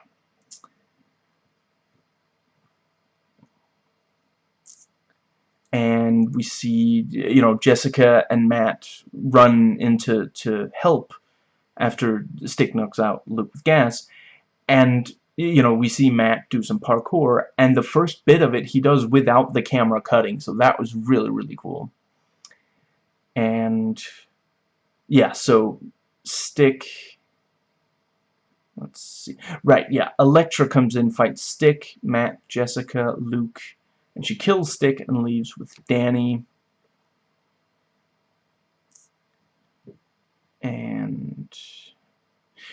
And we see, you know, Jessica and Matt run into to help after Stick knocks out Luke with gas. And, you know, we see Matt do some parkour. And the first bit of it he does without the camera cutting. So that was really, really cool. And, yeah, so Stick Let's see. Right, yeah. Elektra comes in, fights Stick, Matt, Jessica, Luke, and she kills Stick and leaves with Danny. And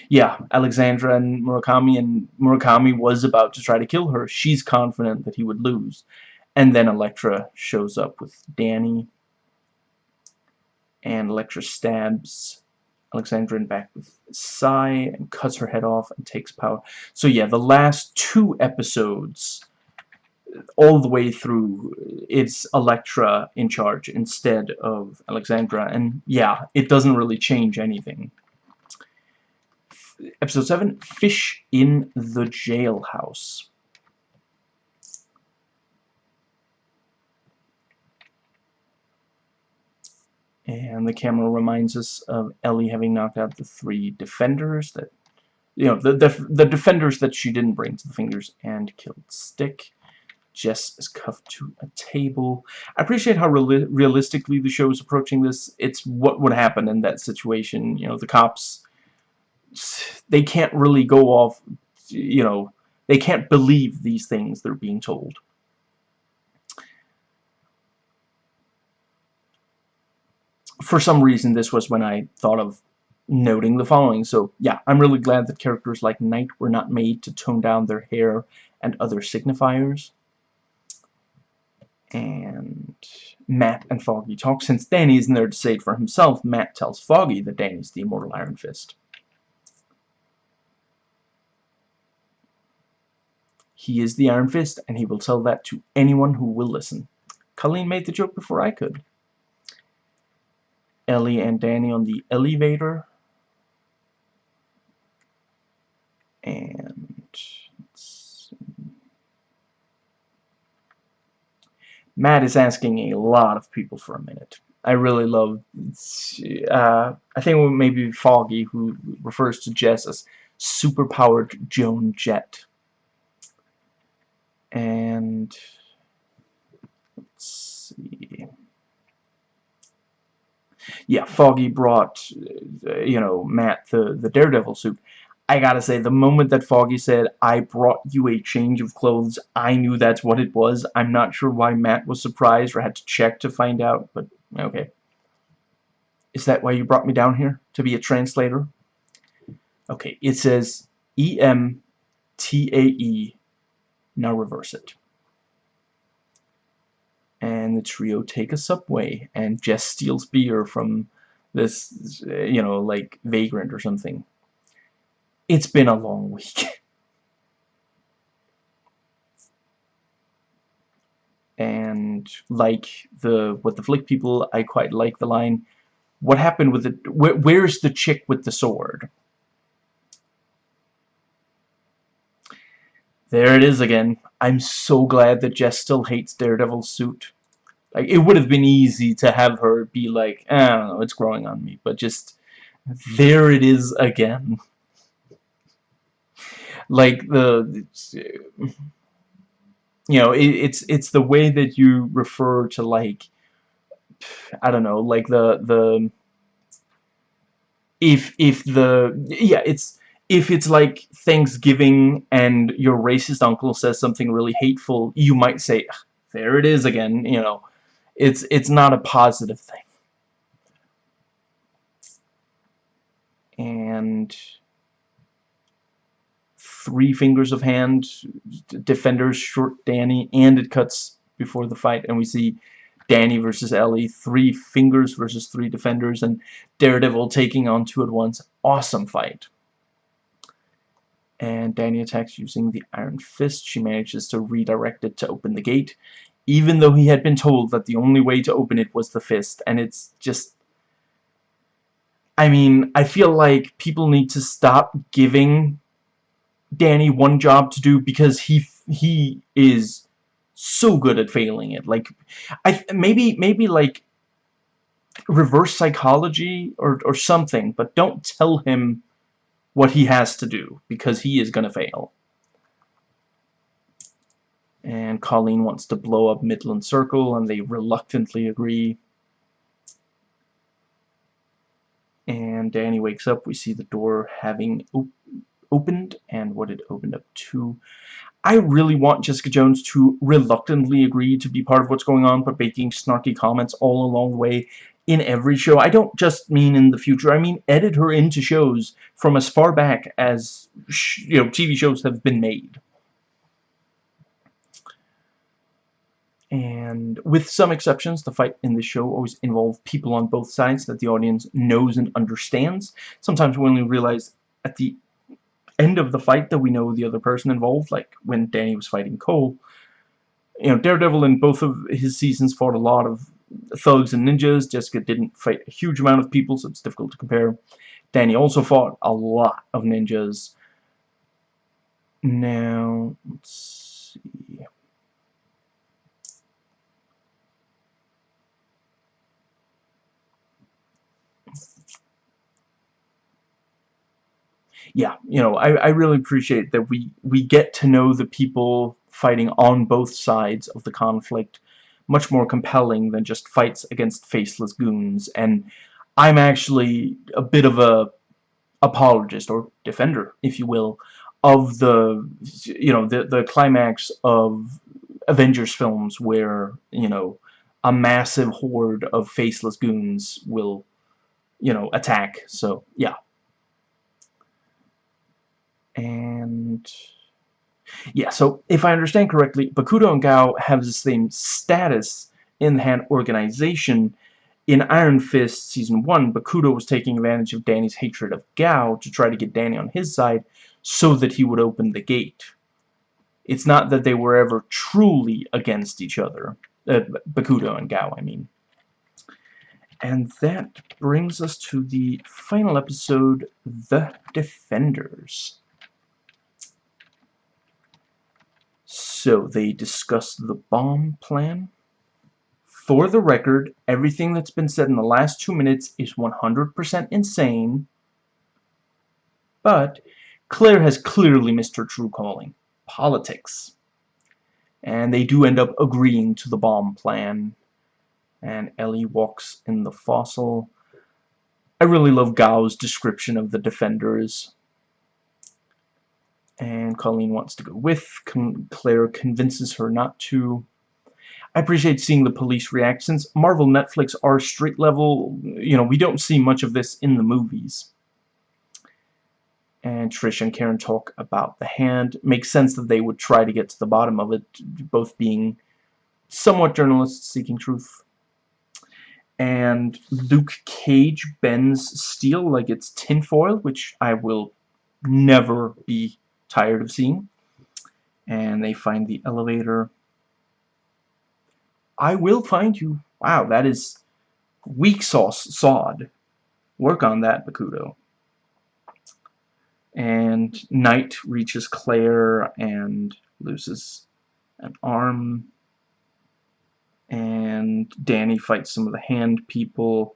yeah, Alexandra and Murakami, and Murakami was about to try to kill her. She's confident that he would lose. And then Elektra shows up with Danny. And Elektra stabs Alexandrin back with sai and cuts her head off and takes power. So yeah, the last two episodes, all the way through, it's Elektra in charge instead of Alexandra. And yeah, it doesn't really change anything. Episode 7, Fish in the Jailhouse. And the camera reminds us of Ellie having knocked out the three defenders that, you know, the, the, the defenders that she didn't bring to the fingers and killed Stick. Jess is cuffed to a table. I appreciate how reali realistically the show is approaching this. It's what would happen in that situation. You know, the cops, they can't really go off, you know, they can't believe these things they're being told. For some reason, this was when I thought of noting the following. So, yeah, I'm really glad that characters like Knight were not made to tone down their hair and other signifiers. And Matt and Foggy talk. Since Danny isn't there to say it for himself, Matt tells Foggy that Danny's the immortal Iron Fist. He is the Iron Fist, and he will tell that to anyone who will listen. Colleen made the joke before I could. Ellie and Danny on the elevator. And Matt is asking a lot of people for a minute. I really love, uh, I think maybe Foggy, who refers to Jess as superpowered Joan Jett. And, let's see. Yeah, Foggy brought, uh, you know, Matt the, the Daredevil suit. I gotta say, the moment that Foggy said, I brought you a change of clothes, I knew that's what it was. I'm not sure why Matt was surprised or had to check to find out, but okay. Is that why you brought me down here? To be a translator? Okay, it says E-M-T-A-E. Now reverse it. And the trio take a subway, and Jess steals beer from this, you know, like, vagrant or something. It's been a long week. and like the what the flick people, I quite like the line, what happened with the, where, where's the chick with the sword? There it is again. I'm so glad that Jess still hates Daredevil's suit. Like, it would have been easy to have her be like, I don't know, it's growing on me, but just, there it is again like the you know it, it's it's the way that you refer to like I don't know like the the if if the yeah it's if it's like Thanksgiving and your racist uncle says something really hateful you might say there it is again you know it's it's not a positive thing and three fingers of hand, defenders short Danny, and it cuts before the fight, and we see Danny versus Ellie, three fingers versus three defenders, and Daredevil taking on two at once. Awesome fight. And Danny attacks using the Iron Fist. She manages to redirect it to open the gate, even though he had been told that the only way to open it was the fist, and it's just... I mean, I feel like people need to stop giving Danny one job to do because he he is so good at failing it. Like, I maybe maybe like reverse psychology or or something, but don't tell him what he has to do because he is gonna fail. And Colleen wants to blow up Midland Circle, and they reluctantly agree. And Danny wakes up. We see the door having opened and what it opened up to. I really want Jessica Jones to reluctantly agree to be part of what's going on, but making snarky comments all along the way in every show. I don't just mean in the future. I mean edit her into shows from as far back as you know TV shows have been made. And with some exceptions, the fight in the show always involves people on both sides that the audience knows and understands. Sometimes we only realize at the end of the fight that we know the other person involved, like when Danny was fighting Cole. You know, Daredevil in both of his seasons fought a lot of thugs and ninjas. Jessica didn't fight a huge amount of people, so it's difficult to compare. Danny also fought a lot of ninjas. Now, let's see. yeah, you know, I, I really appreciate that we, we get to know the people fighting on both sides of the conflict much more compelling than just fights against faceless goons. And I'm actually a bit of a apologist or defender if you will of the you know the the climax of Avengers films where you know a massive horde of faceless goons will you know attack. So yeah. And yeah, so if I understand correctly, Bakuto and Gao have the same status in the Han organization. In Iron Fist Season 1, Bakuto was taking advantage of Danny's hatred of Gao to try to get Danny on his side so that he would open the gate. It's not that they were ever truly against each other. Uh, Bakuto and Gao, I mean. And that brings us to the final episode, The Defenders. So they discussed the bomb plan. For the record, everything that's been said in the last two minutes is 100% insane. But Claire has clearly missed her true calling. Politics. And they do end up agreeing to the bomb plan. And Ellie walks in the fossil. I really love Gao's description of the defenders and Colleen wants to go with. Con Claire convinces her not to. I appreciate seeing the police react. Since Marvel Netflix are street level, you know, we don't see much of this in the movies. And Trish and Karen talk about the hand. Makes sense that they would try to get to the bottom of it, both being somewhat journalists seeking truth. And Luke Cage bends steel like it's tinfoil, which I will never be tired of seeing. And they find the elevator. I will find you. Wow, that is weak sauce sod. Work on that, Bakuto. And Knight reaches Claire and loses an arm. And Danny fights some of the hand people.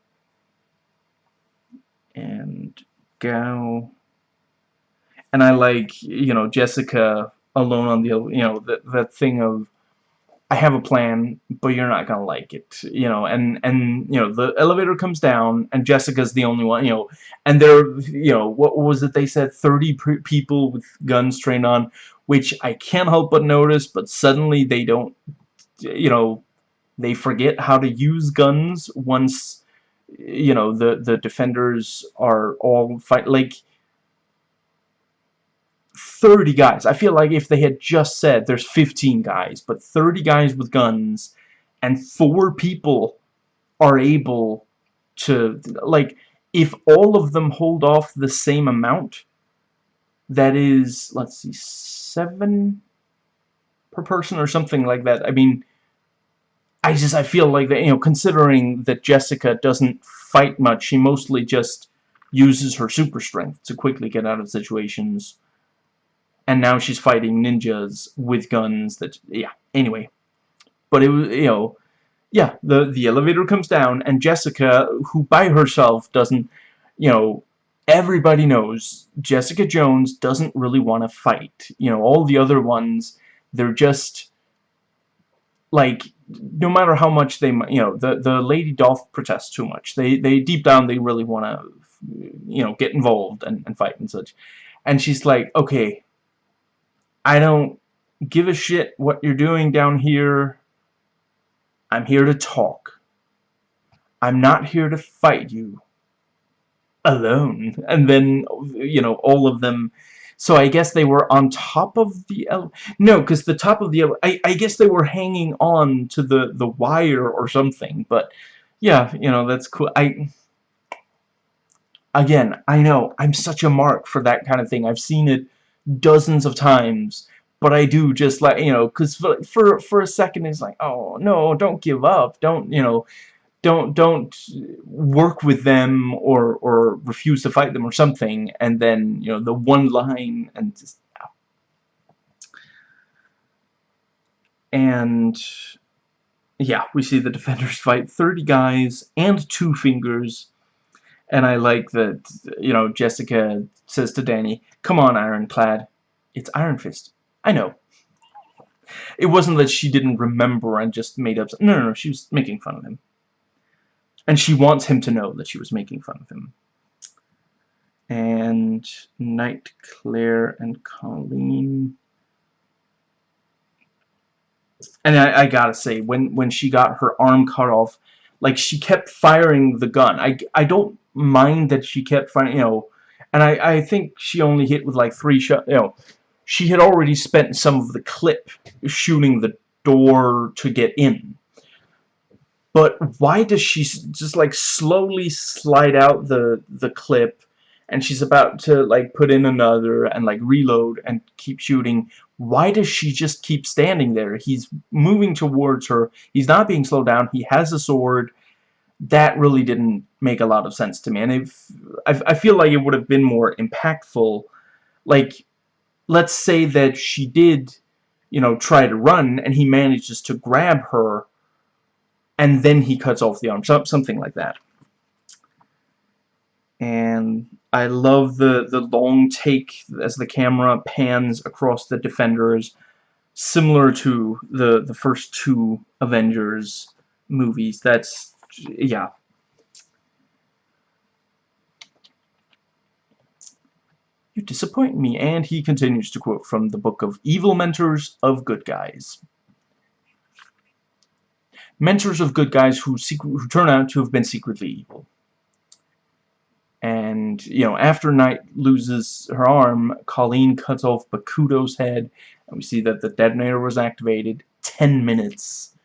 And Gao and I like you know Jessica alone on the you know that that thing of I have a plan but you're not gonna like it you know and and you know the elevator comes down and Jessica's the only one you know and there you know what was it they said? 30 people with guns trained on which I can't help but notice but suddenly they don't you know they forget how to use guns once you know the the defenders are all fight like 30 guys. I feel like if they had just said there's 15 guys, but 30 guys with guns and four people are able to, like, if all of them hold off the same amount, that is, let's see, seven per person or something like that. I mean, I just, I feel like that, you know, considering that Jessica doesn't fight much, she mostly just uses her super strength to quickly get out of situations and now she's fighting ninjas with guns that yeah anyway. But it was you know yeah the the elevator comes down and Jessica who by herself doesn't you know everybody knows Jessica Jones doesn't really want to fight. You know all the other ones they're just like no matter how much they you know the the lady Dolph protests too much. They they deep down they really want to you know get involved and, and fight and such. And she's like okay I don't give a shit what you're doing down here. I'm here to talk. I'm not here to fight you alone. And then, you know, all of them... So I guess they were on top of the... no, because the top of the... I, I guess they were hanging on to the, the wire or something. But, yeah, you know, that's cool. I... Again, I know, I'm such a mark for that kind of thing. I've seen it dozens of times but I do just like you know because for, for for a second it's like oh no don't give up. Don't you know don't don't work with them or or refuse to fight them or something. And then you know the one line and just and yeah we see the defenders fight 30 guys and two fingers. And I like that you know Jessica says to Danny come on Ironclad it's Iron Fist. I know. It wasn't that she didn't remember and just made up no no no she was making fun of him. And she wants him to know that she was making fun of him. And Knight Claire and Colleen. And I, I gotta say when when she got her arm cut off like she kept firing the gun. I, I don't mind that she kept firing you know and I, I think she only hit with like three shots you know she had already spent some of the clip shooting the door to get in. But why does she just like slowly slide out the the clip and she's about to like put in another and like reload and keep shooting? Why does she just keep standing there? He's moving towards her. He's not being slowed down. He has a sword that really didn't make a lot of sense to me. And if I, I feel like it would have been more impactful. Like let's say that she did you know try to run and he manages to grab her and then he cuts off the arm something like that. And I love the the long take as the camera pans across the defenders similar to the the first two Avengers movies. That's yeah You disappoint me. And he continues to quote from the book of Evil Mentors of Good Guys. Mentors of good guys who, who turn out to have been secretly evil. And, you know, after Knight loses her arm, Colleen cuts off Bakuto's head, and we see that the detonator was activated. Ten minutes.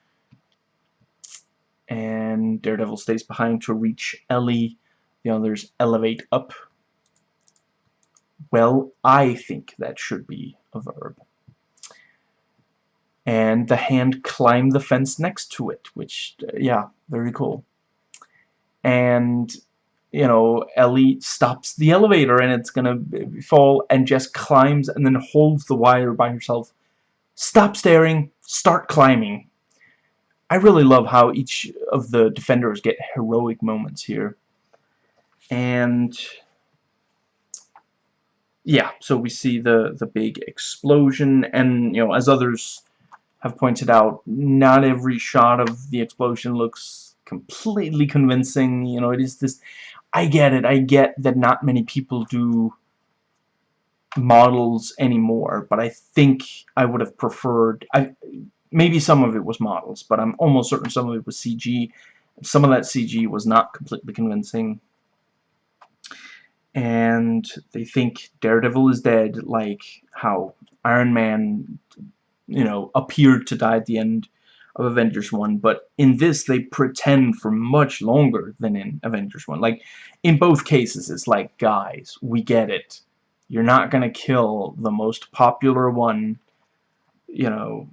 And Daredevil stays behind to reach Ellie. The others elevate up. Well, I think that should be a verb. And the hand climbed the fence next to it, which, uh, yeah, very cool. And you know, Ellie stops the elevator and it's gonna fall and just climbs and then holds the wire by herself. Stop staring, start climbing. I really love how each of the defenders get heroic moments here. And yeah, so we see the the big explosion and you know, as others have pointed out, not every shot of the explosion looks completely convincing. You know, it is this I get it. I get that not many people do models anymore, but I think I would have preferred... I Maybe some of it was models, but I'm almost certain some of it was CG. Some of that CG was not completely convincing. And they think Daredevil is dead, like how Iron Man, you know, appeared to die at the end of Avengers 1, but in this they pretend for much longer than in Avengers 1. Like, in both cases, it's like, guys, we get it. You're not gonna kill the most popular one, you know,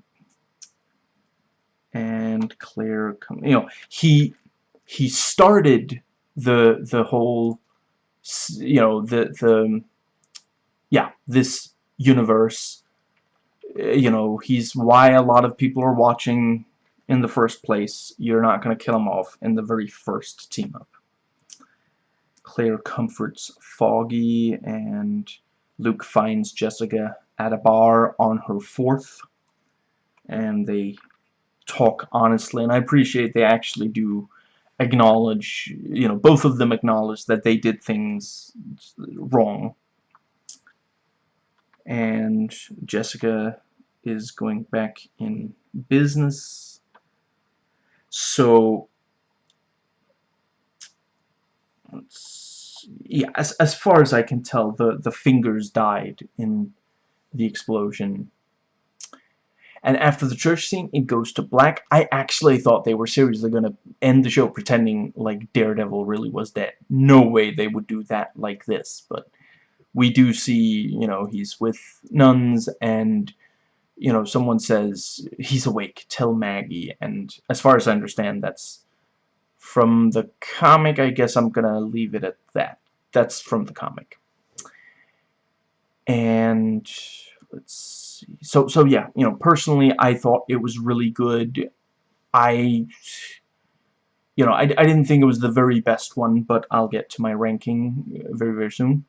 and Claire, you know, he, he started the, the whole, you know, the, the, yeah, this universe, eh, you know, he's why a lot of people are watching in the first place, you're not going to kill him off in the very first team-up. Claire comforts Foggy, and Luke finds Jessica at a bar on her fourth, and they talk honestly, and I appreciate they actually do acknowledge, you know, both of them acknowledge that they did things wrong. And Jessica is going back in business so, yeah, as, as far as I can tell, the, the fingers died in the explosion. And after the church scene, it goes to black. I actually thought they were seriously going to end the show pretending like Daredevil really was dead. No way they would do that like this. But we do see, you know, he's with nuns and you know, someone says, he's awake, tell Maggie, and as far as I understand, that's from the comic, I guess I'm gonna leave it at that. That's from the comic. And, let's see, so, so yeah, you know, personally, I thought it was really good. I, you know, I, I didn't think it was the very best one, but I'll get to my ranking very, very soon.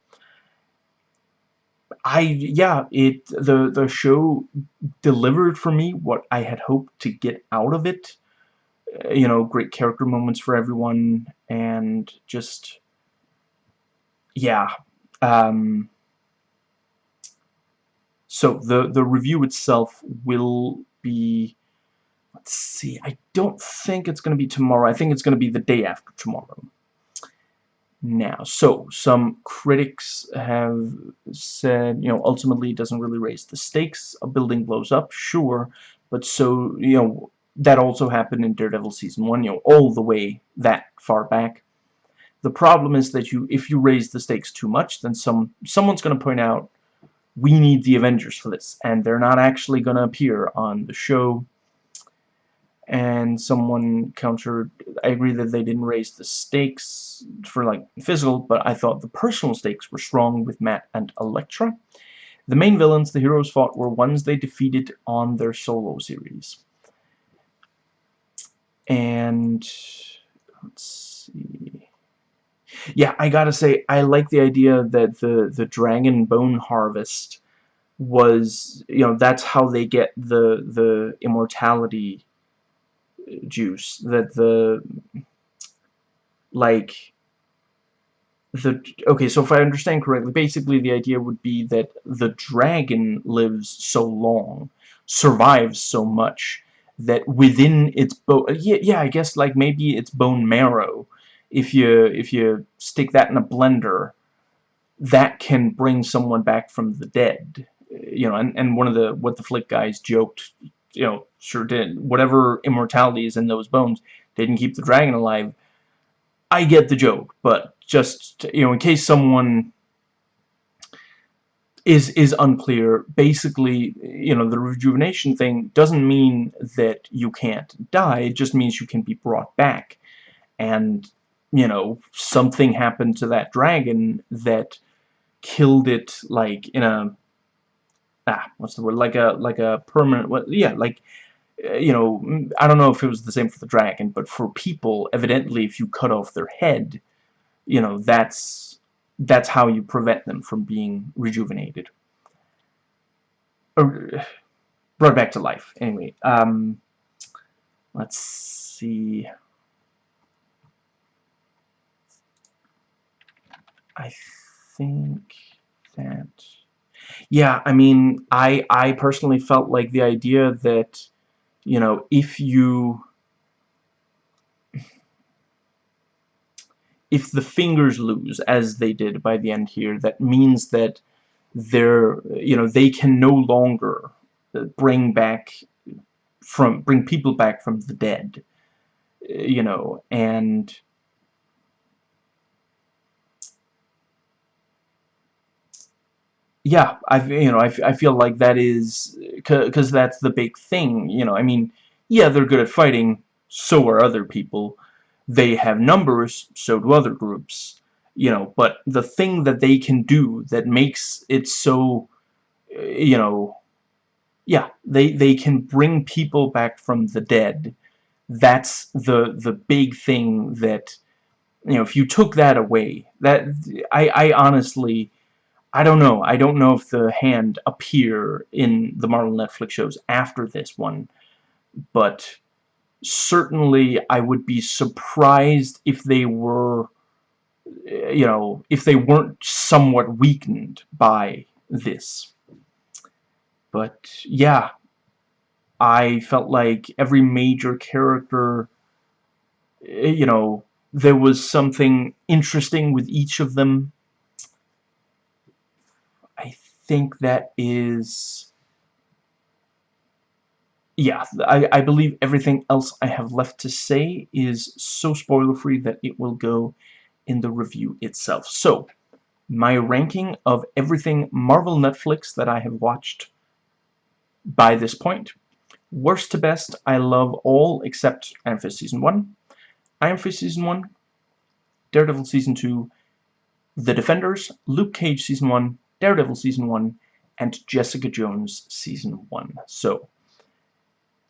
I yeah, it the the show delivered for me what I had hoped to get out of it. Uh, you know, great character moments for everyone, and just yeah. Um, so the the review itself will be. Let's see. I don't think it's going to be tomorrow. I think it's going to be the day after tomorrow. Now, so some critics have said, you know, ultimately it doesn't really raise the stakes. A building blows up, sure, but so, you know, that also happened in Daredevil season one, you know, all the way that far back. The problem is that you, if you raise the stakes too much, then some someone's going to point out, we need the Avengers for this, and they're not actually going to appear on the show. And someone countered I agree that they didn't raise the stakes for like physical but I thought the personal stakes were strong with Matt and Elektra. The main villains the heroes fought were ones they defeated on their solo series. And let's see yeah I gotta say I like the idea that the the dragon bone harvest was you know that's how they get the the immortality juice that the like the okay so if I understand correctly basically the idea would be that the dragon lives so long survives so much that within its bone yeah, yeah I guess like maybe its bone marrow if you if you stick that in a blender that can bring someone back from the dead you know and, and one of the what the flick guys joked you know, sure did. Whatever immortality is in those bones didn't keep the dragon alive. I get the joke, but just, you know, in case someone is is unclear, basically, you know, the rejuvenation thing doesn't mean that you can't die, it just means you can be brought back. And, you know, something happened to that dragon that killed it, like, in a ah, what's the word? Like a like a permanent. What? Yeah, like uh, you know, mm, I don't know if it was the same for the dragon, but for people, evidently, if you cut off their head, you know, that's that's how you prevent them from being rejuvenated or brought back to life. Anyway, um, let's see. I think that yeah, I mean, I I personally felt like the idea that you know if you if the fingers lose as they did by the end here, that means that they're you know they can no longer uh, bring back from bring people back from the dead uh, you know and yeah, I you know I, I feel like that is because that's the big thing. You know, I mean, yeah, they're good at fighting. So are other people. They have numbers. So do other groups. You know, but the thing that they can do that makes it so, eh, you know, yeah, they they can bring people back from the dead. That's the the big thing that you know. If you took that away, that I I honestly I don't know. I don't know if the hand appear in the Marvel Netflix shows after this one, but certainly I would be surprised if they were, eh, you know, if they weren't somewhat weakened by this. But, yeah, I felt like every major character, eh, you know, there was something interesting with each of them think that is... Yeah, I, I believe everything else I have left to say is so spoiler-free that it will go in the review itself. So, my ranking of everything Marvel Netflix that I have watched by this point. Worst to best, I love all except Iron Fist Season 1, Iron Fist Season 1, Daredevil Season 2, The Defenders, Luke Cage Season 1, Daredevil Season 1, and Jessica Jones Season 1. So,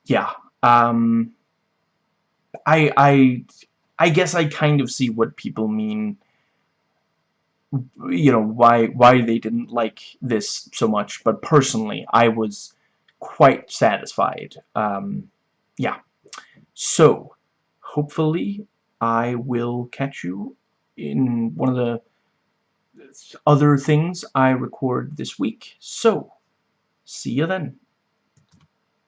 yeah. Um, I, I, I guess I kind of see what people mean you know why why they didn't like this so much but personally I was quite satisfied um, yeah so hopefully I will catch you in one of the other things I record this week. So see you then